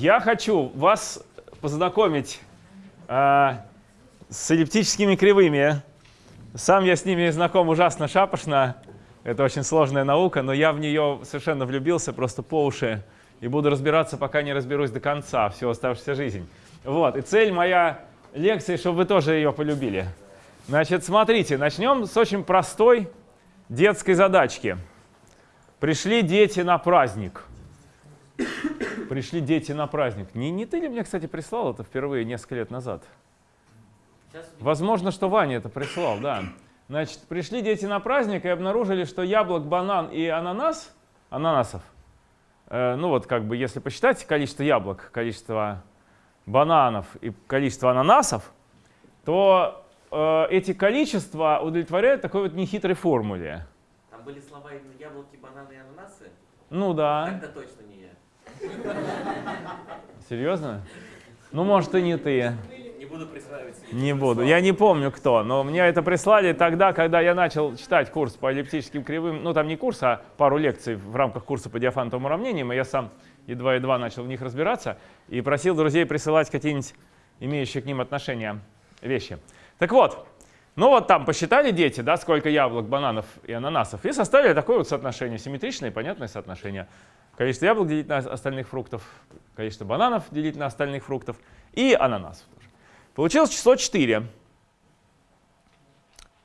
Я хочу вас познакомить э, с эллиптическими кривыми. Сам я с ними знаком ужасно шапошно. Это очень сложная наука, но я в нее совершенно влюбился просто по уши. И буду разбираться, пока не разберусь до конца, всю оставшуюся жизнь. Вот. И цель моя лекции, чтобы вы тоже ее полюбили. Значит, смотрите, начнем с очень простой детской задачки. Пришли дети на праздник. Пришли дети на праздник. Не, не ты ли мне, кстати, прислал это впервые несколько лет назад? Возможно, что Ваня это прислал, да. Значит, пришли дети на праздник и обнаружили, что яблок, банан и ананас, ананасов, э, ну вот как бы если посчитать количество яблок, количество бананов и количество ананасов, то э, эти количества удовлетворяют такой вот нехитрой формуле. Там были слова именно яблоки, бананы и ананасы? Ну да. Тогда точно не. Серьезно? Ну, может, и не ты. Не буду присваивать. Не буду. Я не помню, кто, но мне это прислали тогда, когда я начал читать курс по эллиптическим кривым. Ну, там не курс, а пару лекций в рамках курса по диафантовым уравнениям, и я сам едва-едва начал в них разбираться и просил друзей присылать какие-нибудь имеющие к ним отношения вещи. Так вот, ну вот там посчитали дети, да, сколько яблок, бананов и ананасов, и составили такое вот соотношение, симметричное и понятное соотношение. Количество яблок делить на остальных фруктов, количество бананов делить на остальных фруктов и ананасов тоже. Получилось число 4.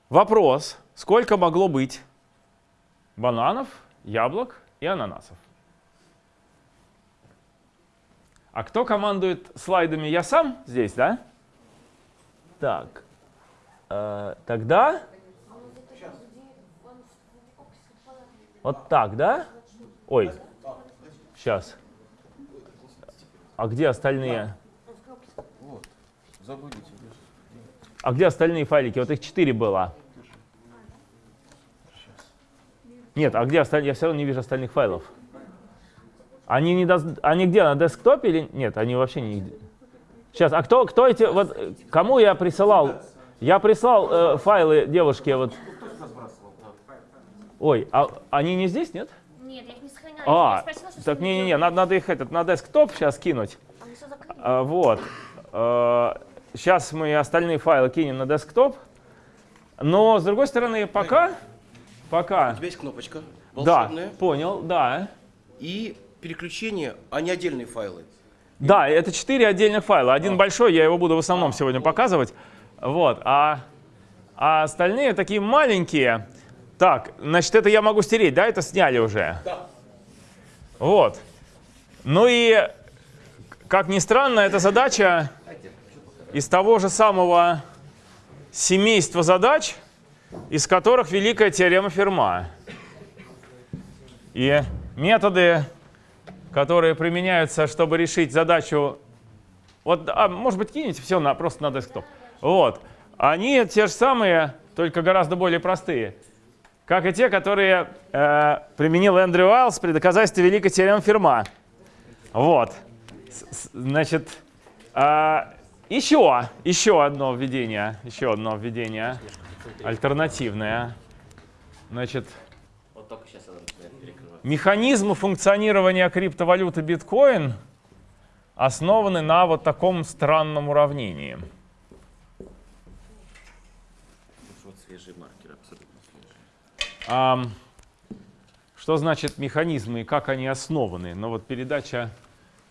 Вопрос, сколько могло быть бананов, яблок и ананасов? А кто командует слайдами? Я сам здесь, да? Так, э, тогда вот так, да? Ой, сейчас. А где остальные? Вот, забудете. А где остальные файлики? Вот их 4 было. Нет, а где остальные? Я все равно не вижу остальных файлов. Они, не дос... они где, на десктопе или нет? Они вообще не... Сейчас, а кто, кто эти, вот, кому я присылал? Я прислал э, файлы девушке, вот. Ой, а они не здесь, нет? Нет, я их. А, спросила, так не-не-не, надо, надо их этот, на десктоп сейчас кинуть. Все закрыли. А, вот. Сейчас мы остальные файлы кинем на десктоп. Но, с другой стороны, пока... У Пока... тебя есть кнопочка Да, волшебная понял, да. и переключение, а не отдельные файлы. Да, это четыре отдельных файла. Один большой, я его буду в основном сегодня показывать. Вот. А, а остальные такие маленькие. Так, значит, это я могу стереть, да? Это сняли уже? Да. Вот. Ну и, как ни странно, эта задача из того же самого семейства задач, из которых великая теорема Ферма. И методы, которые применяются, чтобы решить задачу, вот, а, может быть, кинете все на, просто на десктоп. Вот. Они те же самые, только гораздо более простые, как и те, которые э, применил Эндрю Уайлс при доказательстве великой теоремы Ферма. Вот. С- с- Значит, а, еще, еще одно введение, еще одно введение, альтернативное. Значит. Механизмы функционирования криптовалюты биткоин основаны на вот таком странном уравнении. Вот свежий маркер, абсолютно Ам, что значит механизмы и как они основаны? Ну вот передача,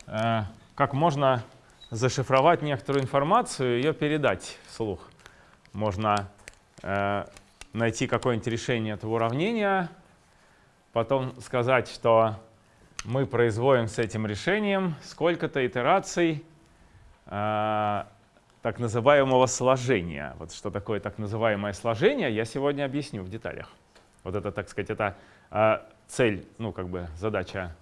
э, как можно зашифровать некоторую информацию и ее передать вслух. Можно э, найти какое-нибудь решение этого уравнения, потом сказать, что мы производим с этим решением сколько-то итераций э, так называемого сложения. Вот что такое так называемое сложение, я сегодня объясню в деталях. Вот это, так сказать, это э, цель, ну как бы задача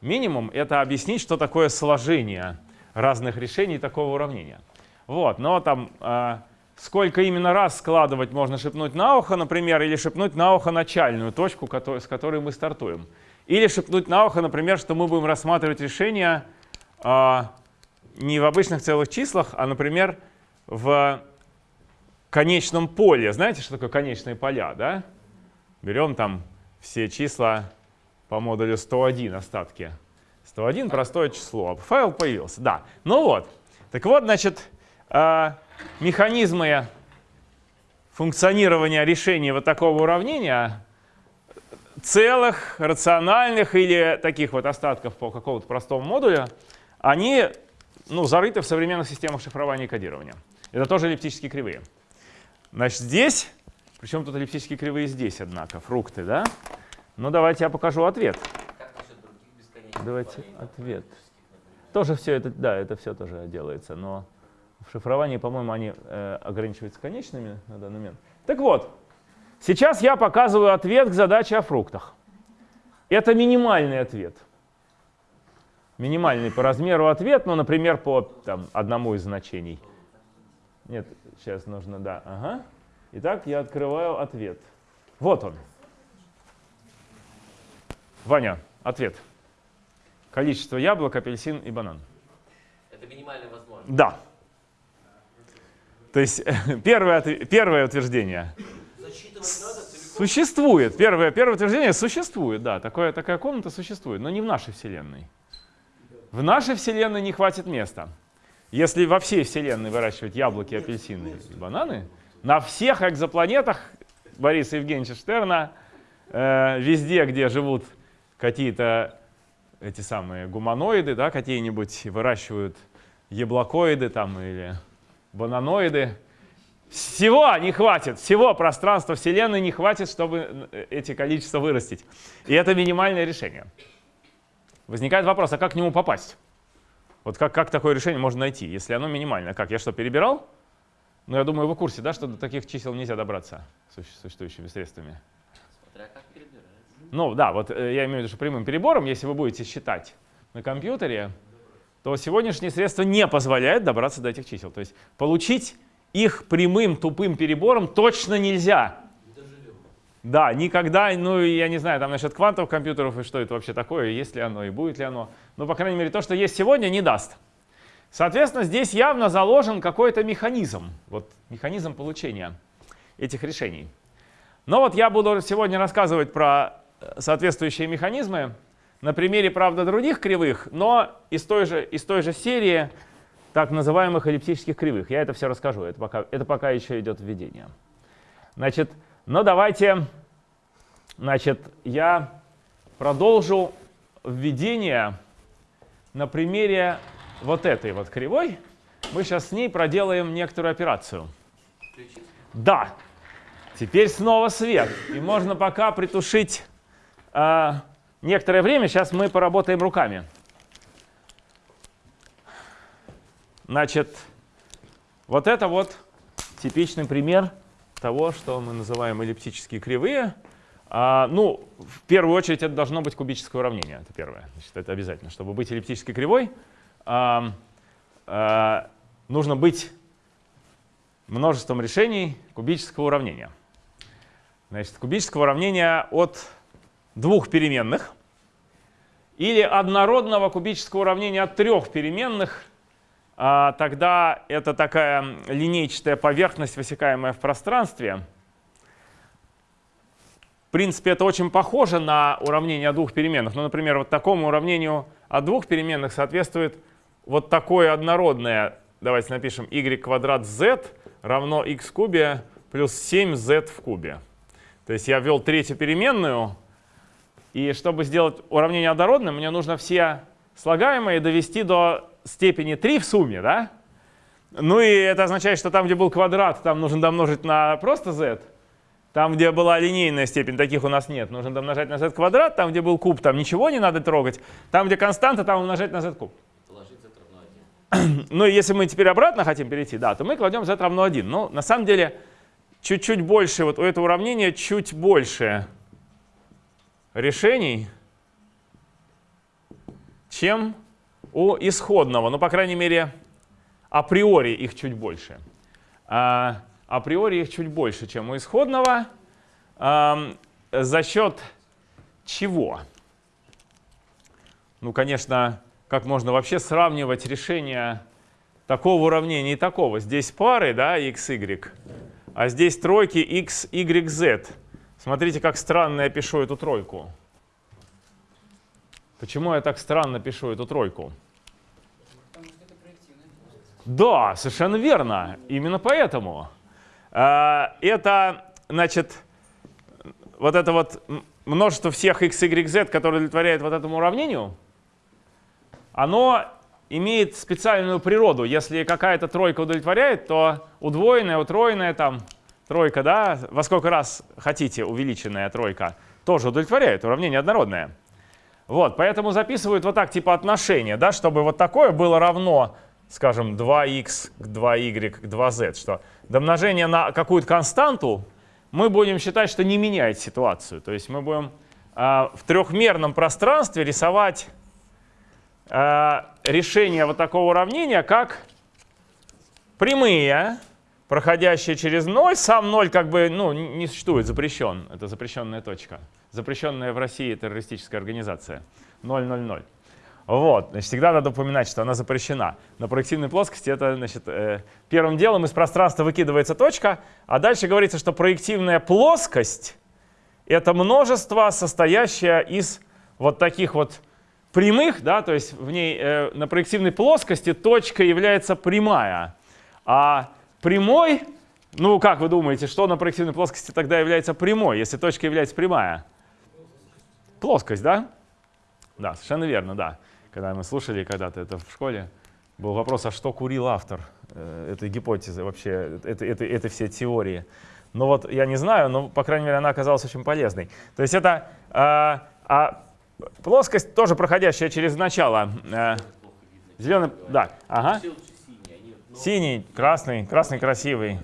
минимум, это объяснить, что такое сложение разных решений такого уравнения. Вот, но там э, сколько именно раз складывать можно шепнуть на ухо, например, или шепнуть на ухо начальную точку, кото- с которой мы стартуем. Или шепнуть на ухо, например, что мы будем рассматривать решение э, не в обычных целых числах, а, например, в конечном поле. Знаете, что такое конечные поля, да? Берем там все числа по модулю 101 остатки. 101 простое число. Файл появился, да. Ну вот. Так вот, значит, э, механизмы функционирования решения вот такого уравнения целых, рациональных или таких вот остатков по какому-то простому модулю, они ну, зарыты в современных системах шифрования и кодирования. Это тоже эллиптические кривые. Значит, здесь, причем тут эллиптические кривые здесь, однако, фрукты, да? Ну, давайте я покажу ответ. Давайте ответ. Тоже все это, да, это все тоже делается, но в шифровании, по-моему, они э, ограничиваются конечными на данный момент. Так вот, сейчас я показываю ответ к задаче о фруктах. Это минимальный ответ. Минимальный по размеру ответ, ну, например, по там, одному из значений. Нет, сейчас нужно, да, ага. Итак, я открываю ответ. Вот он. Ваня, ответ. Количество яблок, апельсин и банан. Это минимально возможно. Да. То есть первое, первое утверждение существует. Первое, первое утверждение существует, да. Такое, такая комната существует, но не в нашей Вселенной. В нашей Вселенной не хватит места. Если во всей Вселенной выращивать яблоки, апельсины и бананы, на всех экзопланетах Бориса Евгеньевича Штерна, э, везде, где живут какие-то эти самые гуманоиды, да, какие-нибудь выращивают яблокоиды там или бананоиды, всего не хватит, всего пространства Вселенной не хватит, чтобы э, эти количества вырастить. И это минимальное решение. Возникает вопрос, а как к нему попасть? Вот как, как такое решение можно найти, если оно минимальное? Как, я что, перебирал? Ну, я думаю, вы в курсе, да, что до таких чисел нельзя добраться суще- существующими средствами. Смотря как перебирать. Ну, да, вот э, я имею в виду, что прямым перебором, если вы будете считать на компьютере, то сегодняшние средства не позволяют добраться до этих чисел. То есть получить их прямым тупым перебором точно нельзя. Да, никогда, ну, я не знаю, там насчет квантовых компьютеров и что это вообще такое, есть ли оно и будет ли оно. Но, по крайней мере, то, что есть сегодня, не даст. Соответственно, здесь явно заложен какой-то механизм, вот механизм получения этих решений. Но вот я буду сегодня рассказывать про э, соответствующие механизмы на примере, правда, других кривых, но из той же, из той же серии так называемых эллиптических кривых. Я это все расскажу, это пока, это пока еще идет введение. Значит, ну давайте, значит, я продолжу введение на примере вот этой вот кривой. Мы сейчас с ней проделаем некоторую операцию. Да, теперь снова свет. И можно пока притушить а, некоторое время. Сейчас мы поработаем руками. Значит, вот это вот типичный пример того, что мы называем эллиптические кривые. А, ну, в первую очередь это должно быть кубическое уравнение. Это первое. Значит, это обязательно. Чтобы быть эллиптической кривой, а, а, нужно быть множеством решений кубического уравнения. Значит, кубического уравнения от двух переменных или однородного кубического уравнения от трех переменных, а, тогда это такая линейчатая поверхность, высекаемая в пространстве. В принципе, это очень похоже на уравнение от двух переменных. Ну, например, вот такому уравнению от двух переменных соответствует вот такое однородное, давайте напишем, y квадрат z равно x в кубе плюс 7z в кубе. То есть я ввел третью переменную, и чтобы сделать уравнение однородным, мне нужно все слагаемые довести до степени 3 в сумме, да? Ну и это означает, что там, где был квадрат, там нужно домножить на просто z. Там, где была линейная степень, таких у нас нет. Нужно домножать на z квадрат. Там, где был куб, там ничего не надо трогать. Там, где константа, там умножать на z куб. Положить z равно 1. Ну если мы теперь обратно хотим перейти, да, то мы кладем z равно 1. Но на самом деле чуть-чуть больше, вот у этого уравнения чуть больше решений, чем у исходного. Ну, по крайней мере, априори их чуть больше. А, априори их чуть больше, чем у исходного. Ам, за счет чего? Ну, конечно, как можно вообще сравнивать решения такого уравнения и такого? Здесь пары, да, x, y, а здесь тройки x, y, z. Смотрите, как странно я пишу эту тройку. Почему я так странно пишу эту тройку? Да, совершенно верно. Именно поэтому. А, Это, значит, вот это вот множество всех x, y, z, которые удовлетворяют вот этому уравнению, оно имеет специальную природу. Если какая-то тройка удовлетворяет, то удвоенная, утроенная там тройка, да, во сколько раз хотите увеличенная тройка, тоже удовлетворяет, уравнение однородное. Вот, поэтому записывают вот так, типа отношения, да, чтобы вот такое было равно, скажем, 2х к 2y к 2z, что домножение на какую-то константу мы будем считать, что не меняет ситуацию. То есть мы будем а, в трехмерном пространстве рисовать а, решение вот такого уравнения как прямые, проходящие через 0. Сам 0 как бы ну, не существует, запрещен. Это запрещенная точка. Запрещенная в России террористическая организация. 000. Вот, значит, всегда надо упоминать, что она запрещена. На проективной плоскости это, значит, э, первым делом из пространства выкидывается точка, а дальше говорится, что проективная плоскость — это множество, состоящее из вот таких вот прямых, да, то есть в ней э, на проективной плоскости точка является прямая, а прямой, ну как вы думаете, что на проективной плоскости тогда является прямой, если точка является прямая? Плоскость, да? Да, совершенно верно, да. Когда мы слушали когда-то это в школе, был вопрос, а что курил автор э, этой гипотезы вообще, этой, этой, этой всей теории. Но вот я не знаю, но, по крайней мере, она оказалась очень полезной. То есть это э, а плоскость, тоже проходящая через начало. Э, зеленый, да, ага. Синий, красный, красный красивый.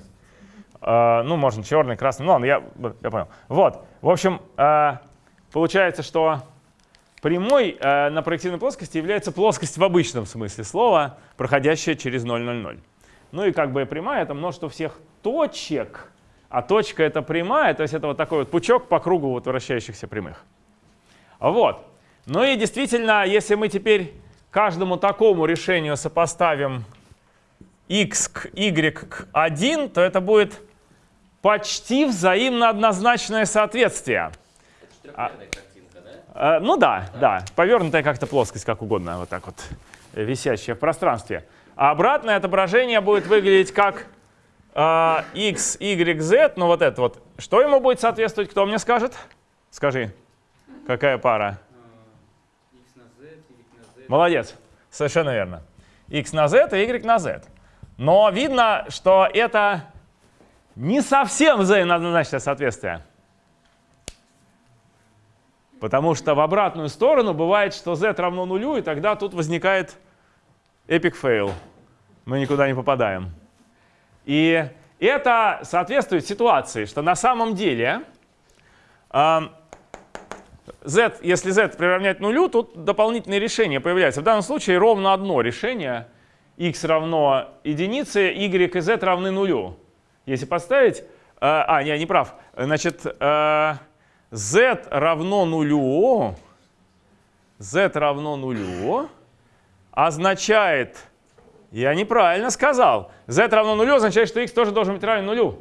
Э, ну, можно черный, красный. Ну ладно, я, я понял. Вот, в общем, э, получается, что прямой на проективной плоскости является плоскость в обычном смысле слова, проходящая через 0,00. Ну и как бы прямая — это множество всех точек, а точка — это прямая, то есть это вот такой вот пучок по кругу вот вращающихся прямых. Вот. Ну и действительно, если мы теперь каждому такому решению сопоставим x к y к 1, то это будет почти взаимно однозначное соответствие. А. трехмерная картинка, да? Э, ну да, да, повернутая как-то плоскость, как угодно, вот так вот, э, висящая в пространстве. А обратное отображение будет выглядеть как э, x, y, z, ну вот это вот. Что ему будет соответствовать, кто мне скажет? Скажи, какая пара? X на Z, Y на Z. Молодец, совершенно верно. X на z и y на z. Но видно, что это не совсем взаимооднозначное соответствие. Потому что в обратную сторону бывает, что z равно нулю, и тогда тут возникает epic fail. Мы никуда не попадаем. И это соответствует ситуации, что на самом деле z, если z приравнять нулю, тут дополнительные решения появляются. В данном случае ровно одно решение. x равно единице, y и z равны нулю. Если подставить... э, а, я не прав. Значит, э, z равно нулю, z равно нулю означает... Я неправильно сказал. z равно нулю означает, что x тоже должен быть равен нулю.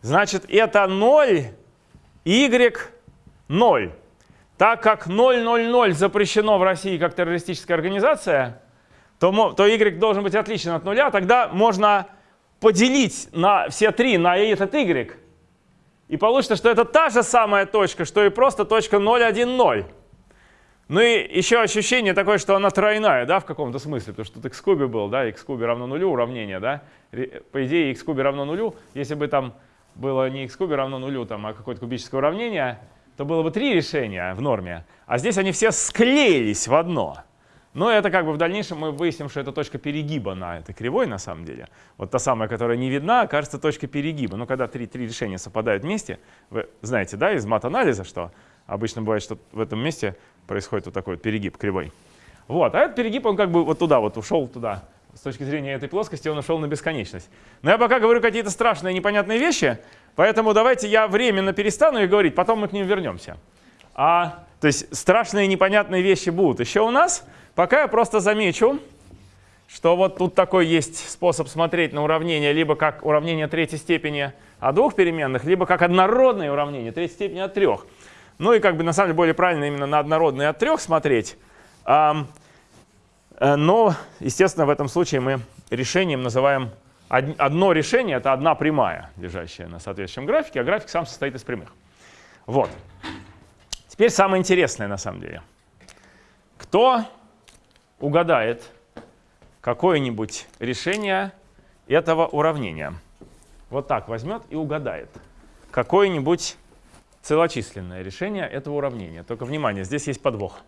Значит, это 0, y 0. Так как 000 запрещено в России как террористическая организация, то, то y должен быть отличен от нуля, тогда можно поделить на все три на этот y. И получится, что это та же самая точка, что и просто точка 0, 1, 0. Ну и еще ощущение такое, что она тройная, да, в каком-то смысле, потому что тут x кубе был, да, x кубе равно нулю, уравнение, да. По идее, x кубе равно нулю, если бы там было не x кубе равно нулю, там, а какое-то кубическое уравнение, то было бы три решения в норме, а здесь они все склеились в одно. Но это как бы в дальнейшем мы выясним, что это точка перегиба на этой кривой на самом деле. Вот та самая, которая не видна, кажется точкой перегиба. Но когда три, три решения совпадают вместе, вы знаете, да, из мат-анализа, что обычно бывает, что в этом месте происходит вот такой вот перегиб кривой. Вот, а этот перегиб, он как бы вот туда вот ушел туда. С точки зрения этой плоскости он ушел на бесконечность. Но я пока говорю какие-то страшные непонятные вещи, поэтому давайте я временно перестану их говорить, потом мы к ним вернемся. А, то есть страшные непонятные вещи будут еще у нас. Пока я просто замечу, что вот тут такой есть способ смотреть на уравнение, либо как уравнение третьей степени от двух переменных, либо как однородное уравнение третьей степени от трех. Ну и как бы на самом деле более правильно именно на однородные от трех смотреть. Э, но, естественно, в этом случае мы решением называем одно решение, это одна прямая, лежащая на соответствующем графике, а график сам состоит из прямых. Вот. Теперь самое интересное на самом деле. Кто угадает какое-нибудь решение этого уравнения? Вот так возьмет и угадает какое-нибудь целочисленное решение этого уравнения. Только внимание, здесь есть подвох.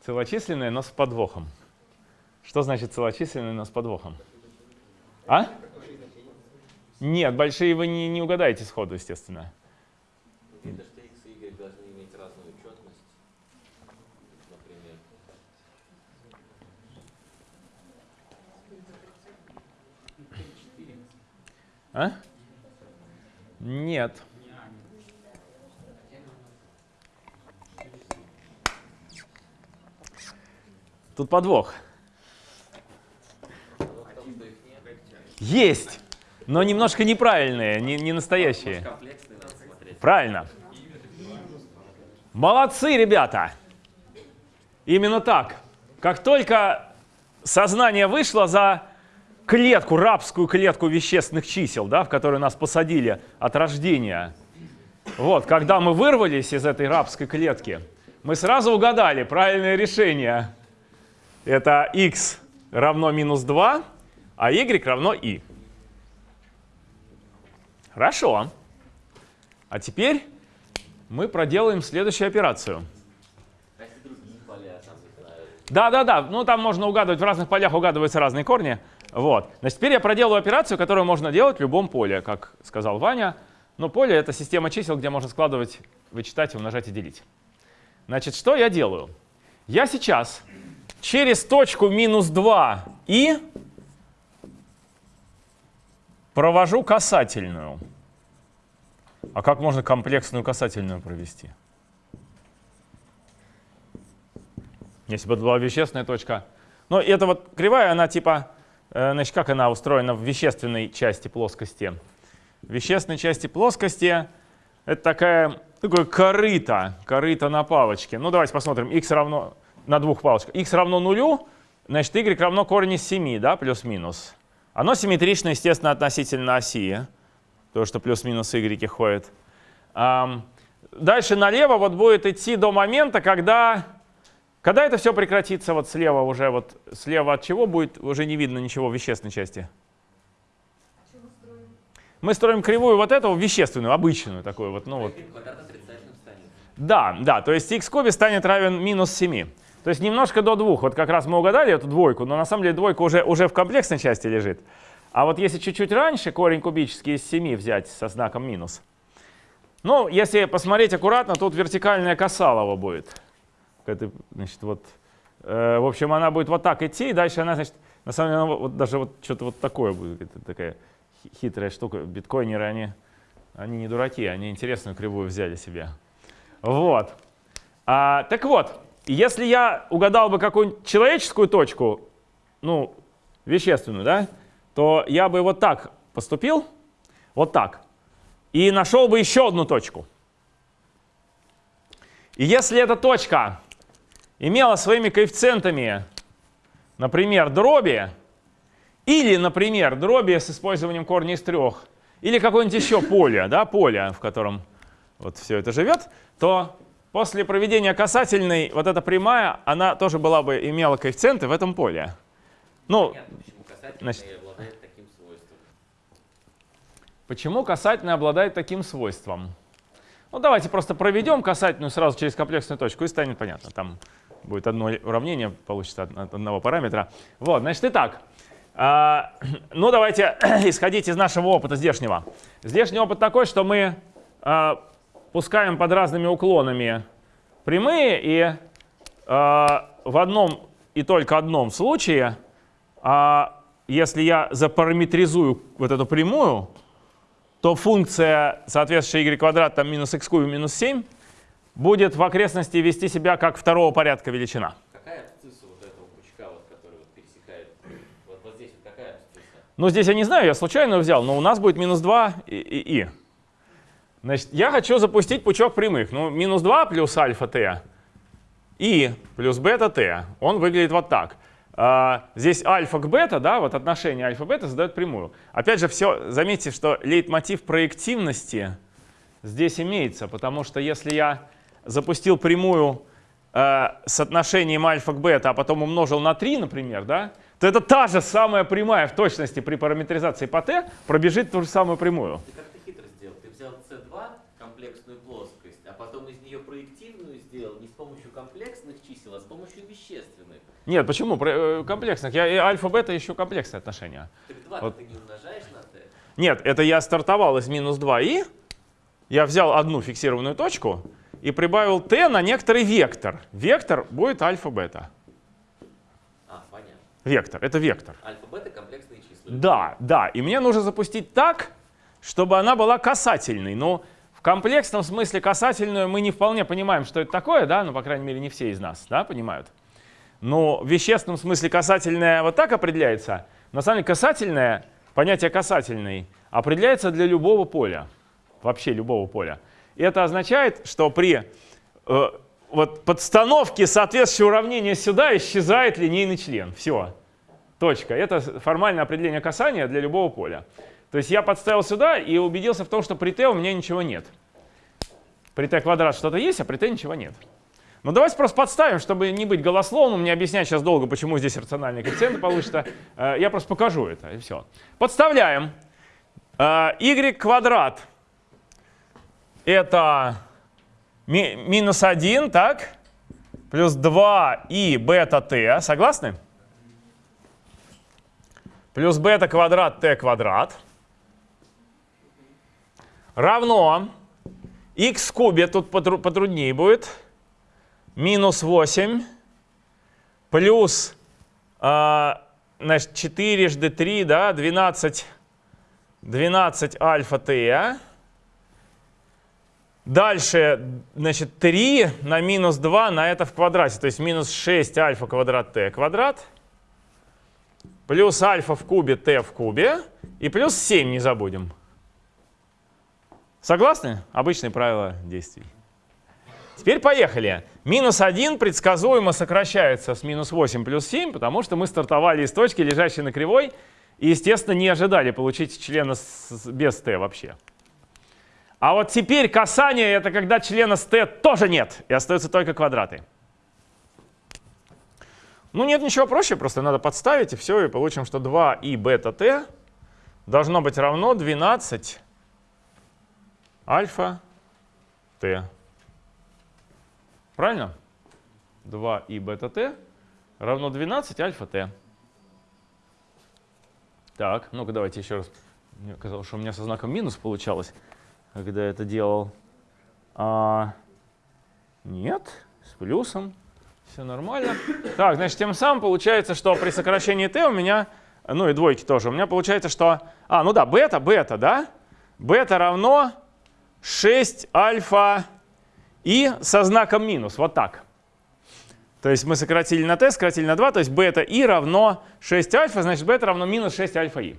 Целочисленное, но с подвохом. Что значит целочисленное, но с подвохом? А? Нет, большие вы не, не угадаете сходу, естественно. Это что x и y должны иметь разную четность. Например. А? Нет. Тут подвох. Есть, но немножко неправильные, не, не настоящие. Правильно. Молодцы, ребята. Именно так. Как только сознание вышло за клетку, рабскую клетку вещественных чисел, да, в которую нас посадили от рождения, вот, когда мы вырвались из этой рабской клетки, мы сразу угадали правильное решение. Это x равно минус 2, а y равно i. Хорошо. А теперь мы проделаем следующую операцию. А не знаю, Да-да-да, ну там можно угадывать, в разных полях угадываются разные корни. Вот. Значит, теперь я проделаю операцию, которую можно делать в любом поле, как сказал Ваня. Но поле — это система чисел, где можно складывать, вычитать, умножать и делить. Значит, что я делаю? Я сейчас через точку минус 2 и провожу касательную. А как можно комплексную касательную провести? Если бы это была вещественная точка. Но эта вот кривая, она типа, э, значит, как она устроена в вещественной части плоскости? В вещественной части плоскости это такая, такое корыто, корыто на палочке. Ну давайте посмотрим, x равно, на двух палочках. x равно нулю, значит y равно корень из 7, да, плюс-минус. Оно симметрично, естественно, относительно оси, то, что плюс-минус y ходит. Дальше налево вот будет идти до момента, когда, когда это все прекратится вот слева уже, вот слева от чего будет уже не видно ничего в вещественной части. Мы строим кривую вот эту вещественную, обычную такую вот, ну вот. Да, да, то есть x в кубе станет равен минус 7. То есть немножко до двух. Вот как раз мы угадали эту двойку, но на самом деле двойка уже, уже в комплексной части лежит. А вот если чуть-чуть раньше корень кубический из 7 взять со знаком минус, ну, если посмотреть аккуратно, тут вертикальная касалова будет. Это, значит, вот, э, в общем, она будет вот так идти, и дальше она, значит, на самом деле, она вот, даже вот что-то вот такое будет. Это такая хи- хитрая штука. Биткоинеры, они, они не дураки, они интересную кривую взяли себе. Вот. А, так вот, если я угадал бы какую-нибудь человеческую точку, ну, вещественную, да, то я бы вот так поступил, вот так, и нашел бы еще одну точку. И если эта точка имела своими коэффициентами, например, дроби, или, например, дроби с использованием корня из трех, или какое-нибудь еще поле, да, поле, в котором вот все это живет, то после проведения касательной вот эта прямая, она тоже была бы имела коэффициенты в этом поле. Ну, Понятно, почему касательный Значит- обладает таким свойством. Почему касательная обладает таким свойством? Ну, давайте просто проведем касательную сразу через комплексную точку, и станет понятно. Там будет одно уравнение, получится от от одного параметра. Вот, значит, итак. а, ну, давайте исходить из нашего опыта здешнего. Здешний опыт такой, что мы а, пускаем под разными уклонами прямые, и а, в одном и только одном случае, а, если я запараметризую вот эту прямую, то функция, соответствующая y квадрат, там минус x куб минус 7, будет в окрестности вести себя как второго порядка величина. Какая абсцисса вот этого пучка, вот, который вот пересекает? Вот, вот здесь вот какая абсцисса? Ну, здесь я не знаю, я случайно взял, но у нас будет минус 2 и, и, и. Значит, я хочу запустить пучок прямых. Ну, минус 2 плюс альфа t и плюс бета t. Он выглядит вот так. А, здесь альфа к бета, да, вот отношение альфа-бета задает прямую. Опять же, все, заметьте, что лейтмотив проективности здесь имеется, потому что если я запустил прямую э, с отношением альфа к бета, а потом умножил на 3, например, да, то это та же самая прямая в точности при параметризации по t пробежит ту же самую прямую. Ты как-то хитро сделал. Ты взял C2, комплексную плоскость, а потом из нее проективную сделал не с помощью комплексных чисел, а с помощью вещественных. Нет, почему? Э, Комплексных. Я и альфа-бета еще комплексные отношения. Так 2 Вот. ты не умножаешь на T. Нет, это я стартовал из минус 2i, я взял одну фиксированную точку и прибавил t на некоторый вектор. Вектор будет альфа-бета. А, понятно. Вектор, это вектор. Альфа-бета комплексные числа. Да, да, и мне нужно запустить так, чтобы она была касательной. Но в комплексном смысле касательную мы не вполне понимаем, что это такое, да, ну, по крайней мере, не все из нас, да, понимают. Но в вещественном смысле касательная вот так определяется. На самом деле касательное, понятие касательный, определяется для любого поля, вообще любого поля. И это означает, что при э, вот подстановке соответствующего уравнения сюда исчезает линейный член. Все. Точка. Это формальное определение касания для любого поля. То есть я подставил сюда и убедился в том, что при t у меня ничего нет. При t квадрат что-то есть, а при t ничего нет. Ну давайте просто подставим, чтобы не быть голословным, не объяснять сейчас долго, почему здесь рациональные коэффициенты получится. Э, Я просто покажу это, и все. Подставляем. Э, y квадрат это ми- минус 1, так? Плюс 2 и бета t. Согласны? Плюс бета квадрат t квадрат. Равно x в кубе, тут потру- потруднее будет, минус 8 плюс а, значит, 4 жды 3, да, 12, 12 альфа t. Дальше, значит, 3 на минус 2 на это в квадрате, то есть минус 6 альфа квадрат t квадрат, плюс альфа в кубе t в кубе и плюс 7 не забудем. Согласны? Обычные правила действий. Теперь поехали. Минус 1 предсказуемо сокращается с минус 8 плюс 7, потому что мы стартовали из точки, лежащей на кривой, и, естественно, не ожидали получить члена с- без t вообще. А вот теперь касание — это когда члена с t тоже нет, и остаются только квадраты. Ну нет ничего проще, просто надо подставить, и все, и получим, что 2 и бета t должно быть равно 12 альфа t. Правильно? 2 и бета t равно 12 альфа t. Так, ну-ка давайте еще раз. Мне казалось, что у меня со знаком минус получалось, когда я это делал. А, нет, с плюсом. Все нормально. Так, значит, тем самым получается, что при сокращении t у меня, ну и двойки тоже, у меня получается, что... А, ну да, бета, бета, да? Бета равно 6 альфа и со знаком минус, вот так. То есть мы сократили на t, сократили на 2, то есть бета и равно 6 альфа, значит бета равно минус 6 альфа и.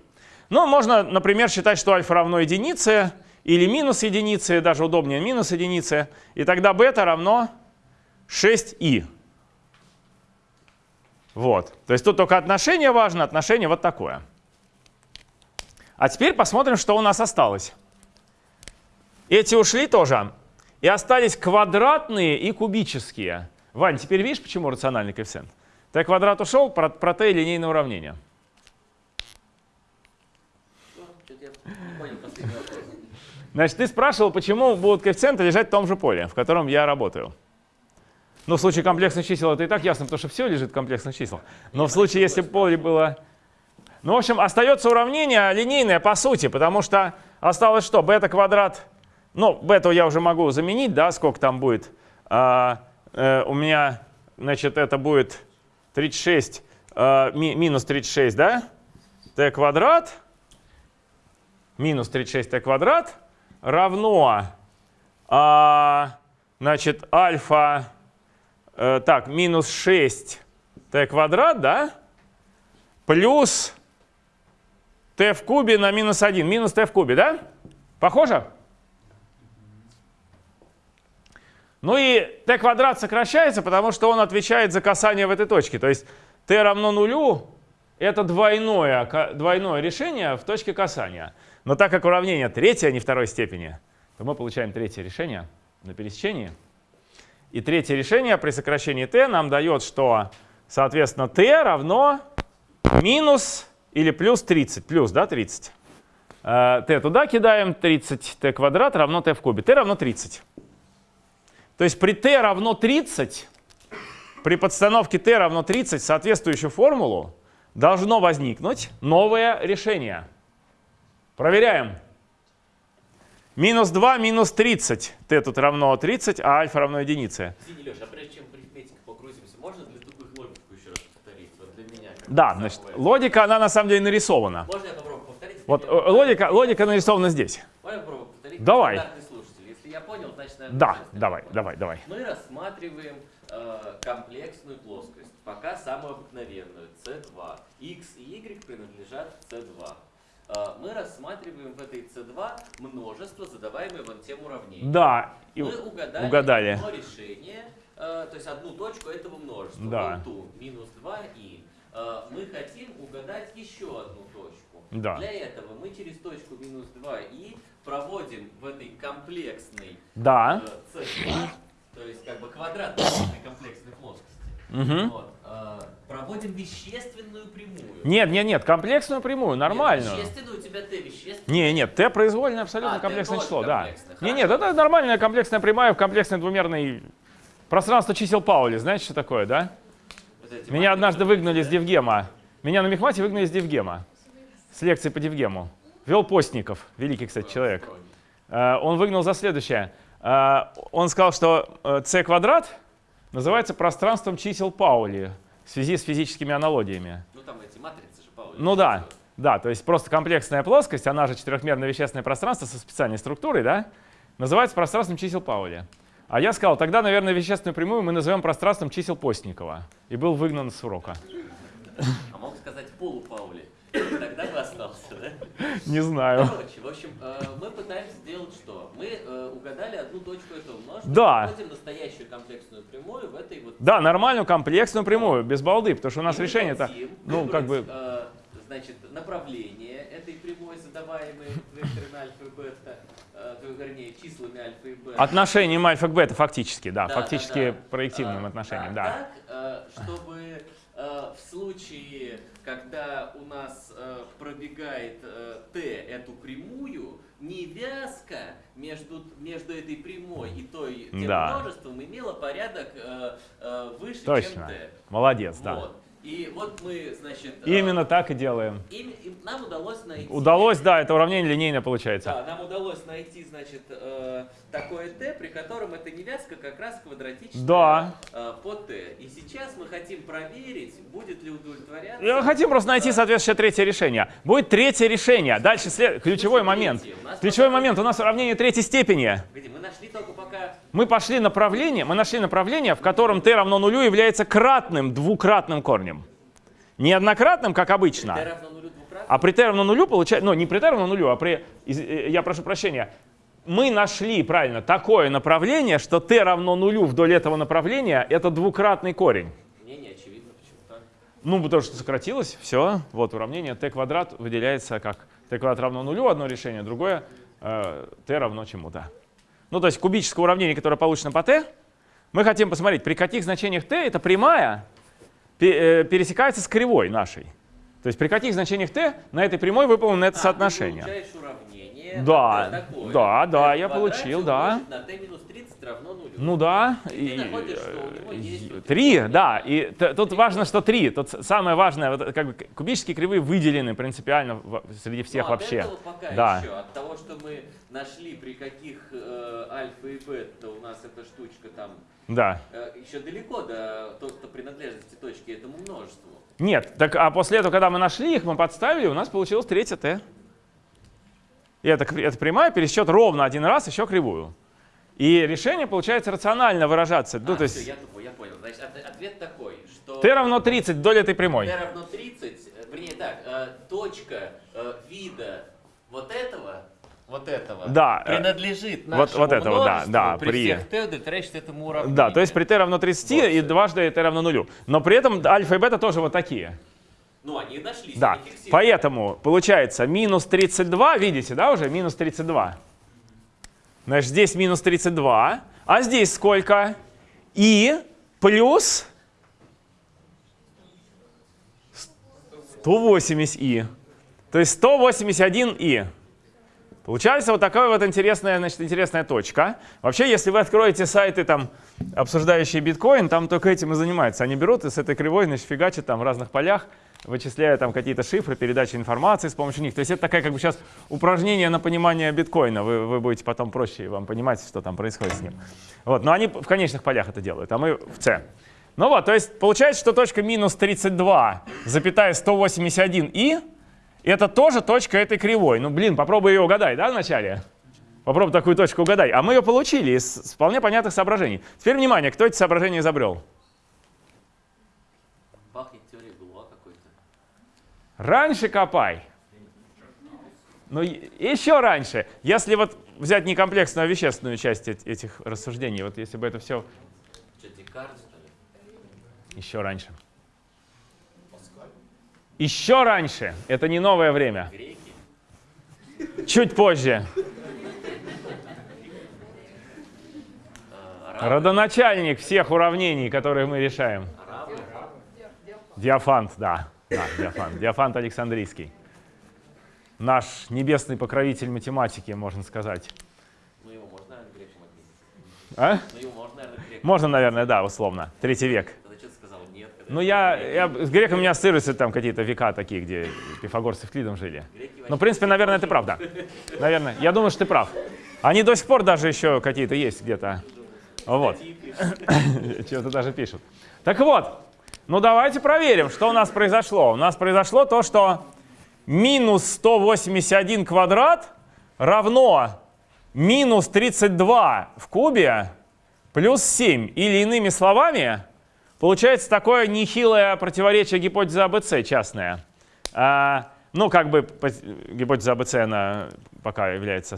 Ну, можно, например, считать, что альфа равно единице или минус единице, даже удобнее минус единице, и тогда бета равно 6и. Вот. То есть тут только отношение важно, отношение вот такое. А теперь посмотрим, что у нас осталось. Эти ушли тоже. И остались квадратные и кубические. Вань, теперь видишь, почему рациональный коэффициент? Т квадрат ушел, про, про Т линейное уравнение. Значит, ты спрашивал, почему будут коэффициенты лежать в том же поле, в котором я работаю. Ну, в случае комплексных чисел это и так ясно, потому что все лежит в комплексных числах. Но в случае, если поле было... Ну, в общем, остается уравнение линейное по сути, потому что осталось что? Бета квадрат... Ну, бету я уже могу заменить, да, сколько там будет. А, э, у меня, значит, это будет 36, э, ми- минус 36, да? t квадрат минус 36t квадрат равно, а, значит, альфа, э, так, минус 6t квадрат, да, плюс t в кубе на минус 1. Минус t в кубе, да? Похоже? Ну и t квадрат сокращается, потому что он отвечает за касание в этой точке. То есть t равно нулю — это двойное, двойное решение в точке касания. Но так как уравнение третье, а не второй степени, то мы получаем третье решение на пересечении. И третье решение при сокращении t нам дает, что, соответственно, t равно минус или плюс 30. Плюс, да, 30. Э, t туда кидаем, 30 t квадрат равно t в кубе. t равно 30. То есть при t равно 30, при подстановке t равно 30 соответствующую формулу должно возникнуть новое решение. Проверяем. Минус 2 минус 30. t тут равно 30, а альфа равно единице. Извини, Леша, а прежде чем в арифметику погрузимся, можно для тупых логику еще раз повторить? Вот для меня. Да, значит, логика, она на самом деле нарисована. Можно я попробую повторить? Вот э, логика, логика нарисована здесь. Можно я попробую повторить? Давай. Наверное, Да, давай, давай, давай. Мы рассматриваем э, комплексную плоскость, пока самую обыкновенную, C2. X и Y принадлежат C2. Э, мы рассматриваем в этой C2 множество, задаваемое вон тем уравнением. Да, и Мы угадали, угадали. одно решение, э, то есть одну точку этого множества. Да. вон ту, минус 2и. Э, мы хотим угадать еще одну точку. Да. Для этого мы через точку минус 2и проводим в этой комплексной да. э, C2, то есть как бы квадрат этой комплексной плоскости. Мгм. Вот, э, проводим вещественную прямую. Нет, нет, нет, комплексную прямую, Нет, нормальную. Вещественную у тебя Т вещественная. Не, нет, Т произвольное абсолютно А, комплексное число, да. Не, нет, это нормальная комплексная прямая в комплексной двумерной пространство чисел Паули. Знаете, что такое, да? Вот Меня однажды выгнали из да? Дивгема. Меня на мехмате выгнали из Дивгема. С лекции по Дивгему. Вел Постников, великий, кстати, человек. Э, Он выгнал за следующее. Э, Он сказал, что э, c квадрат называется пространством чисел Паули в связи с физическими аналогиями. Ну там эти матрицы же Паули. Ну да, да, то есть просто комплексная плоскость, она же четырехмерное вещественное пространство со специальной структурой, да, называется пространством чисел Паули. А я сказал, тогда, наверное, вещественную прямую мы назовем пространством чисел Постникова. И был выгнан с урока. А мог сказать полупаули. Тогда бы остался, да? Не знаю. Короче, в общем, э, мы пытаемся сделать что? Мы э, угадали одну точку этого множества, Да. проводим настоящую комплексную прямую в этой вот... Да, нормальную комплексную прямую, без балды, потому что у нас решение-то, ну, как бы, э, значит, направление этой прямой, задаваемой векторами альфа и бета, вернее, числами альфа и бета. отношением альфа к бета фактически, да, Да, фактически да, да. проективным А, отношением, да. да. Так, чтобы в случае, когда у нас э, пробегает э, t эту прямую, невязка между, между этой прямой и той тем Да. множеством имела порядок э, э, выше, чем Точно. t. Молодец, да. Вот. И вот мы, значит, э, Именно так и делаем. им- им- нам удалось найти. Удалось, да, это уравнение линейно получается. Да, нам удалось найти, значит, э, такое t, при котором эта невязка как раз квадратичная Да. э, по t. И сейчас мы хотим проверить, будет ли удовлетворяться. Мы хотим просто найти соответствующее третье решение. Будет третье решение. Дальше след... ключевой Слушай, момент. Ключевой момент. У нас уравнение третьей степени. Мы нашли только пока... Мы пошли направление, мы нашли направление, в котором t равно нулю является кратным двукратным корнем. Не однократным, как обычно. t равно нулю. А при t равно нулю получается, ну не при t равно нулю, а при, э, я прошу прощения, мы нашли, правильно, такое направление, что t равно нулю вдоль этого направления, это двукратный корень. Мне не очевидно, почему так. Ну, потому что сократилось, все, вот уравнение t квадрат выделяется как t квадрат равно нулю, одно решение, другое э, t равно чему-то. Ну, то есть кубическое уравнение, которое получено по t, мы хотим посмотреть, при каких значениях t эта прямая э, пересекается с кривой нашей. То есть при каких значениях t на этой прямой выполнено это А, соотношение. Ты Да, такое. да, да, я получил, да. На t минус 30 равно нулю. Ну да. И ты находишь, что у него есть вот Три, эти вот да. уравнения. И т- тут важно, что три. Тут с- самое важное, вот, как бы кубические кривые выделены принципиально в- среди всех Ну, от вообще. пока Да. еще, от того, что мы нашли, при каких э, альфа и бета у нас эта штучка там, Да. э, еще далеко до то, что принадлежности точки этому множеству. Нет, так а после этого, когда мы нашли их, мы подставили, у нас получилось третье t. И это, кри- это прямая пересчет ровно один раз, еще кривую. И решение получается рационально выражаться. Ну, а, то всё, есть я тупой, я понял. Значит, от- ответ такой, что t равно 30 вдоль этой прямой. t равно 30, э, вернее так, э, точка, э, вида вот этого, вот этого, Да, принадлежит вот- нашему вот этого, да, да, при, при- всех t удовлетворяющих этому уравнению. Да, то есть при t равно 30 и Вот. дважды t равно нулю. Но при этом альфа и бета тоже вот такие. Ну, они нашлись, Да, они поэтому получается минус 32, видите, да, уже минус 32. Значит, здесь минус 32, а здесь сколько? И плюс 180и. То есть 181и. Получается вот такая вот интересная, значит, интересная точка. Вообще, если вы откроете сайты, там, обсуждающие биткоин, там только этим и занимаются. Они берут и с этой кривой, значит, фигачат там в разных полях, вычисляя там какие-то шифры, передачи информации с помощью них. То есть это такая как бы сейчас упражнение на понимание биткоина. Вы, вы будете потом проще вам понимать, что там происходит с ним. Вот, но они в конечных полях это делают, а мы в C. Ну вот, то есть получается, что точка минус 32, запятая 181 и это тоже точка этой кривой. Ну, блин, попробуй ее угадай, да, вначале? Попробуй такую точку угадай. А мы ее получили из вполне понятных соображений. Теперь внимание, кто эти соображения изобрел? Раньше копай. Ну, и- еще раньше. Если вот взять не комплексную, а вещественную часть эт- этих рассуждений, вот если бы это все еще раньше. Еще раньше. Это не новое время. Чуть позже. Арабы? Родоначальник всех уравнений, которые мы решаем. Диафант, да. Да Диафант. Диафант Александрийский. Наш небесный покровитель математики, можно сказать. Ну, его можно, наверное, греком отметить. А? Ну, его можно, наверное, греком. Можно, наверное, да, условно. Третий век. Тогда что ты сказал? Нет. Ну, я, я с греком у меня ассоциируются там какие-то века такие, где пифагор с Евклидом жили. Ну, в принципе, наверное, это правда. Наверное. Я думаю, что ты прав. Они до сих пор даже еще какие-то есть где-то. Вот. статьи пишут. Чего-то даже пишут. Так вот, ну давайте проверим, что у нас произошло. У нас произошло то, что минус 181 квадрат равно минус 32 в кубе плюс 7. Или иными словами, получается такое нехилое противоречие гипотезы АБЦ частное. А, ну, как бы гипотеза АБЦ, она пока является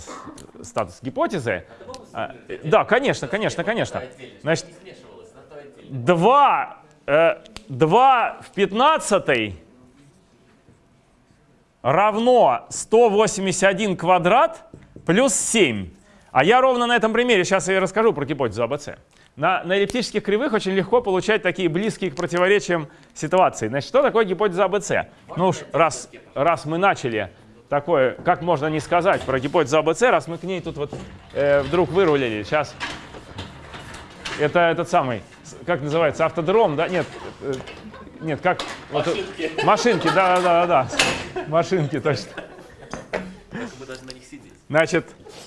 статус гипотезы. А, да, конечно, конечно, конечно. Значит, Не смешивалось, на то отдельно. 2, э, 2 в 15 равно 181 квадрат плюс 7. А я ровно на этом примере сейчас и расскажу про гипотезу АБЦ. На, на эллиптических кривых очень легко получать такие близкие к противоречиям ситуации. Значит, что такое гипотеза АБЦ? Ну уж раз, раз мы начали такое, как можно не сказать про гипотезу АБЦ, раз мы к ней тут вот э, вдруг вырулили. Сейчас это этот самый, как называется, автодром, да? Нет, э, нет, как? вот, э, Машинки. машинки, да, да, да, да. Машинки, точно. Мы должны на них сидеть. Значит,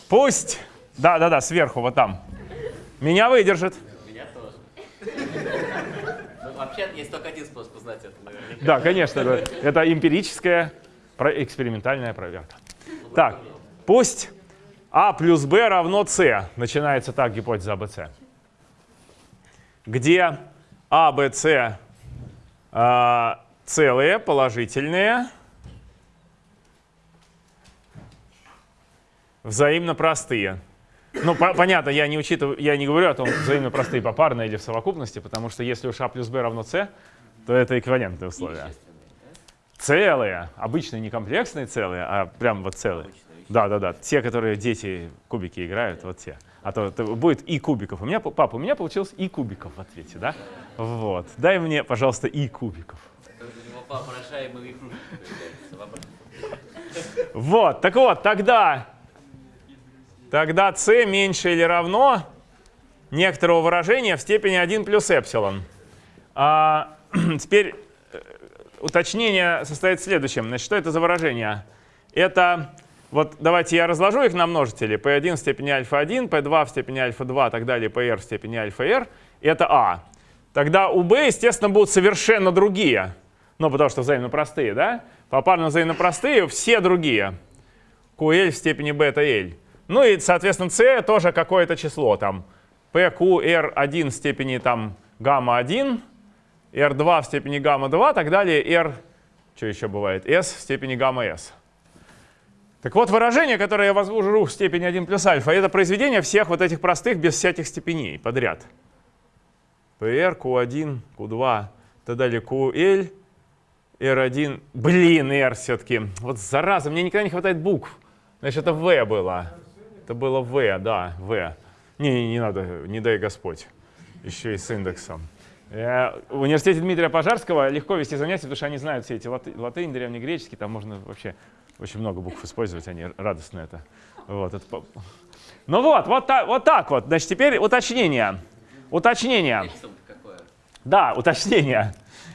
пусть, да, да, да, сверху, вот там. Меня выдержит. Меня тоже. Ну, вообще есть только один способ узнать это, наверняка. Да, конечно, да. это эмпирическая, экспериментальная проверка. Так, пусть А плюс Б равно С. Начинается так гипотеза АБЦ. Где А, Б, С а, целые, положительные, взаимно простые. Ну, по- понятно, я не учитываю, я не говорю о том, взаимно простые попарно или в совокупности, потому что если уж А плюс Б равно С, то это эквивалентные условия. Целые, обычные не комплексные целые, а прям вот целые. Да, да, да. Те, которые дети кубики играют, вот те. А то, будет и кубиков. У меня, папа, у меня получилось и кубиков в ответе, да? Вот. Дай мне, пожалуйста, и кубиков. Вот, так вот, тогда, тогда c меньше или равно некоторого выражения в степени 1 плюс эпсилон. А, теперь э, уточнение состоит в следующем. Значит, что это за выражение? Это, вот давайте я разложу их на множители. p1 в степени альфа-1, p2 в степени альфа-2, так далее, pr в степени альфа-r. Это а. Тогда у b, естественно, будут совершенно другие. Ну, потому что взаимно простые, да? Попарно взаимно простые, все другие. QL в степени бета L. Ну и, соответственно, C тоже какое-то число там. PQR1 в степени там гамма-1, R2 в степени гамма-2, так далее, R, что еще бывает, S в степени гамма-S. Так вот, выражение, которое я возвожу в степени 1 плюс альфа, это произведение всех вот этих простых без всяких степеней подряд. PR, Q1, Q2, и так далее, QL, R1. Блин, R все-таки. Вот зараза, мне никогда не хватает букв. Значит, это V было. Это было V, да, V. Не, не, не надо, не дай Господь. Еще и с индексом. Э, В университете Дмитрия Пожарского легко вести занятия, потому что они знают все эти латы, латынь, древнегреческий, там можно вообще очень много букв использовать, они радостно это. Вот, это ну вот, вот, та- вот так вот. Значит, теперь уточнение. Уточнение. Да, уточнение.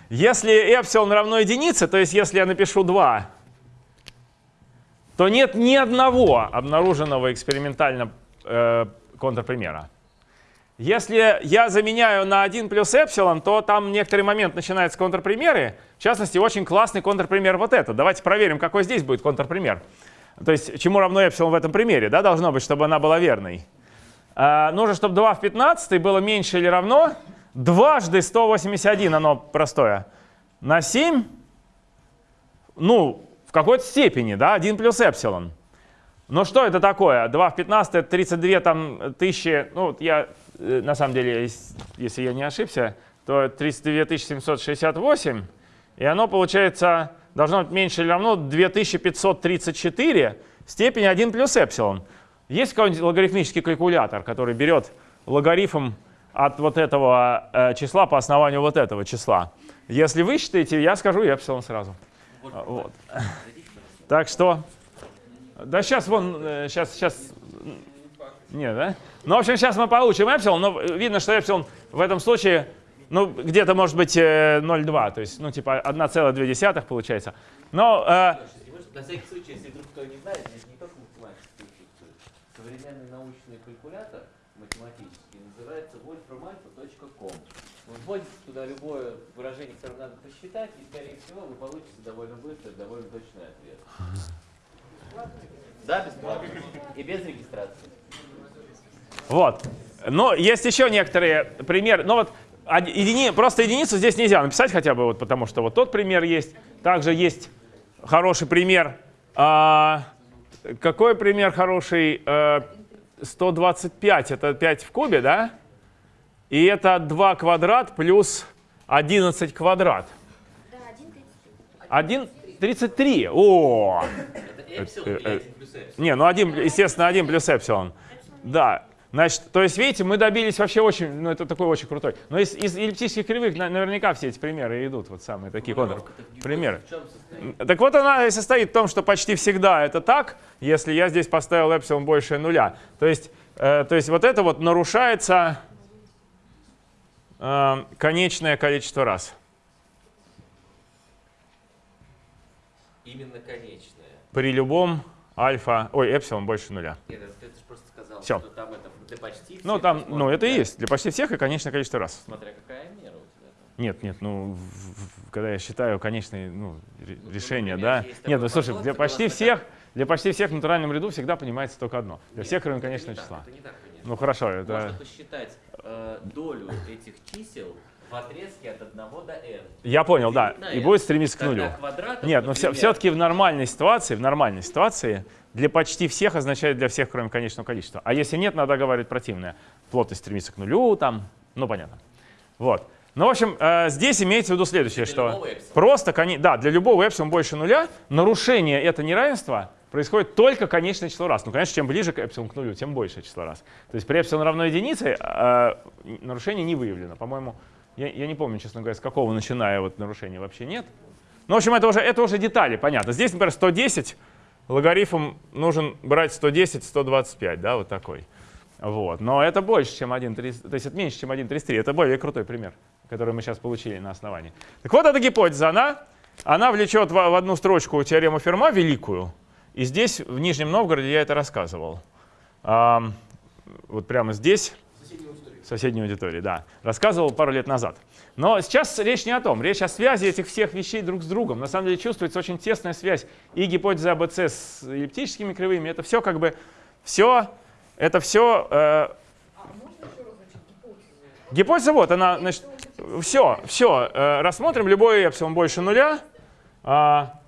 Если эпсилон равно единице, то есть если я напишу 2, то нет ни одного обнаруженного экспериментально э, контрпримера. Если я заменяю на 1 плюс эпсилон, то там некоторый момент начинаются контрпримеры. В частности, очень классный контрпример вот этот. Давайте проверим, какой здесь будет контрпример. То есть чему равно эпсилон в этом примере, да, должно быть, чтобы она была верной. А, нужно, чтобы 2 в 15 было меньше или равно дважды 181, оно простое, на 7, ну, в какой-то степени, да, 1 плюс эпсилон. Ну что это такое? 2 в 15 это 32 там, тысячи, ну вот я на самом деле, ес- если я не ошибся, то 32 768, и оно получается должно быть меньше или равно 2534 в степени 1 плюс эпсилон. Есть какой-нибудь логарифмический калькулятор, который берет логарифм от вот этого э, числа по основанию вот этого числа? Если вы считаете, я скажу эпсилон сразу. Вот. Так что, да сейчас вон, сейчас, сейчас, нет, да? Ну, в общем, сейчас мы получим эпсилон, но видно, что эпсилон в этом случае, ну, где-то может быть э, 0,2, то есть, ну, типа 1,2 получается. Но, э, На всякий случай, если вдруг кто не знает, здесь не только математика присутствует. Современный научный калькулятор математический называется wolframalpha.com. Вы вводите туда любое выражение, которое надо посчитать, и, скорее всего, вы получите довольно быстрый, довольно точный ответ. Да, бесплатно. И без регистрации. Вот. Но есть еще некоторые примеры. Ну вот едини- просто единицу здесь нельзя написать хотя бы, вот, потому что вот тот пример есть. Также есть хороший пример. А, какой пример хороший? Э, 125 это 5 в кубе, да? И это 2 квадрат плюс 11 квадрат. Да, один тридцать три. 1,33. О! Это эпсилон э, или э, 1 плюс эпсилон? Не, ну один, естественно, 1 плюс эпсилон. Да. Значит, то есть, видите, мы добились вообще очень, ну это такой очень крутой. Но из, из эллиптических кривых на- наверняка все эти примеры идут, вот самые такие контр. Примеры. Так вот она и состоит в том, что почти всегда это так, если я здесь поставил эпсилон больше нуля. То есть, э, то есть вот это вот нарушается э, конечное количество раз. Именно конечное. При любом альфа, ой, эпсилон больше нуля. Нет, это ты же просто сказал, Всё. что там это для почти всех. Ну там, ну это и есть. Для почти всех и конечное количество раз. Смотря какая мера у тебя там. Нет, нет, ну, в- в- когда я считаю конечные ну, Ну, решения, да. Нет, ну слушай, для почти всех, для почти всех в натуральном ряду всегда понимается только одно. Для Нет, всех, кроме конечного так, числа. Это не так, конечно. Ну хорошо, Можно это... посчитать э, долю этих чисел в отрезке от 1 до n. Я понял, да. И n. будет стремиться к нулю. квадратов, Нет, но все, все-таки в нормальной ситуации, в нормальной ситуации для почти всех означает для всех, кроме конечного количества. А если нет, надо говорить противное. Плотность стремится к нулю, там, ну понятно. Вот. Ну, в общем, э, здесь имеется в виду следующее, Для что просто, да, для любого эпсилон больше нуля нарушение это неравенства происходит только конечное число раз. Ну, конечно, чем ближе к эпсилон к нулю, тем большее число раз. То есть при эпсилон равно единице э, нарушение не выявлено. По-моему, я, я не помню, честно говоря, с какого начиная вот нарушения вообще нет. Ну, в общем, это уже, это уже детали, понятно. Здесь, например, 110, логарифм нужен брать 110, 125, да, вот такой. Вот. Но это больше, чем 1,33, то есть это меньше, чем 1,33. Это более крутой пример, который мы сейчас получили на основании. Так вот, эта гипотеза, она, она влечет в, одну строчку теорему Ферма великую. И здесь, в Нижнем Новгороде, я это рассказывал. Ам, вот прямо здесь, соседней аудитории, да. Рассказывал пару лет назад. Но сейчас речь не о том. Речь о связи этих всех вещей друг с другом. На самом деле чувствуется очень тесная связь и гипотеза АБЦ с эллиптическими кривыми. Это все как бы, все, это все... Гипотезу? гипотеза вот, она, значит, все, все. рассмотрим любой эпсилон больше нуля. А,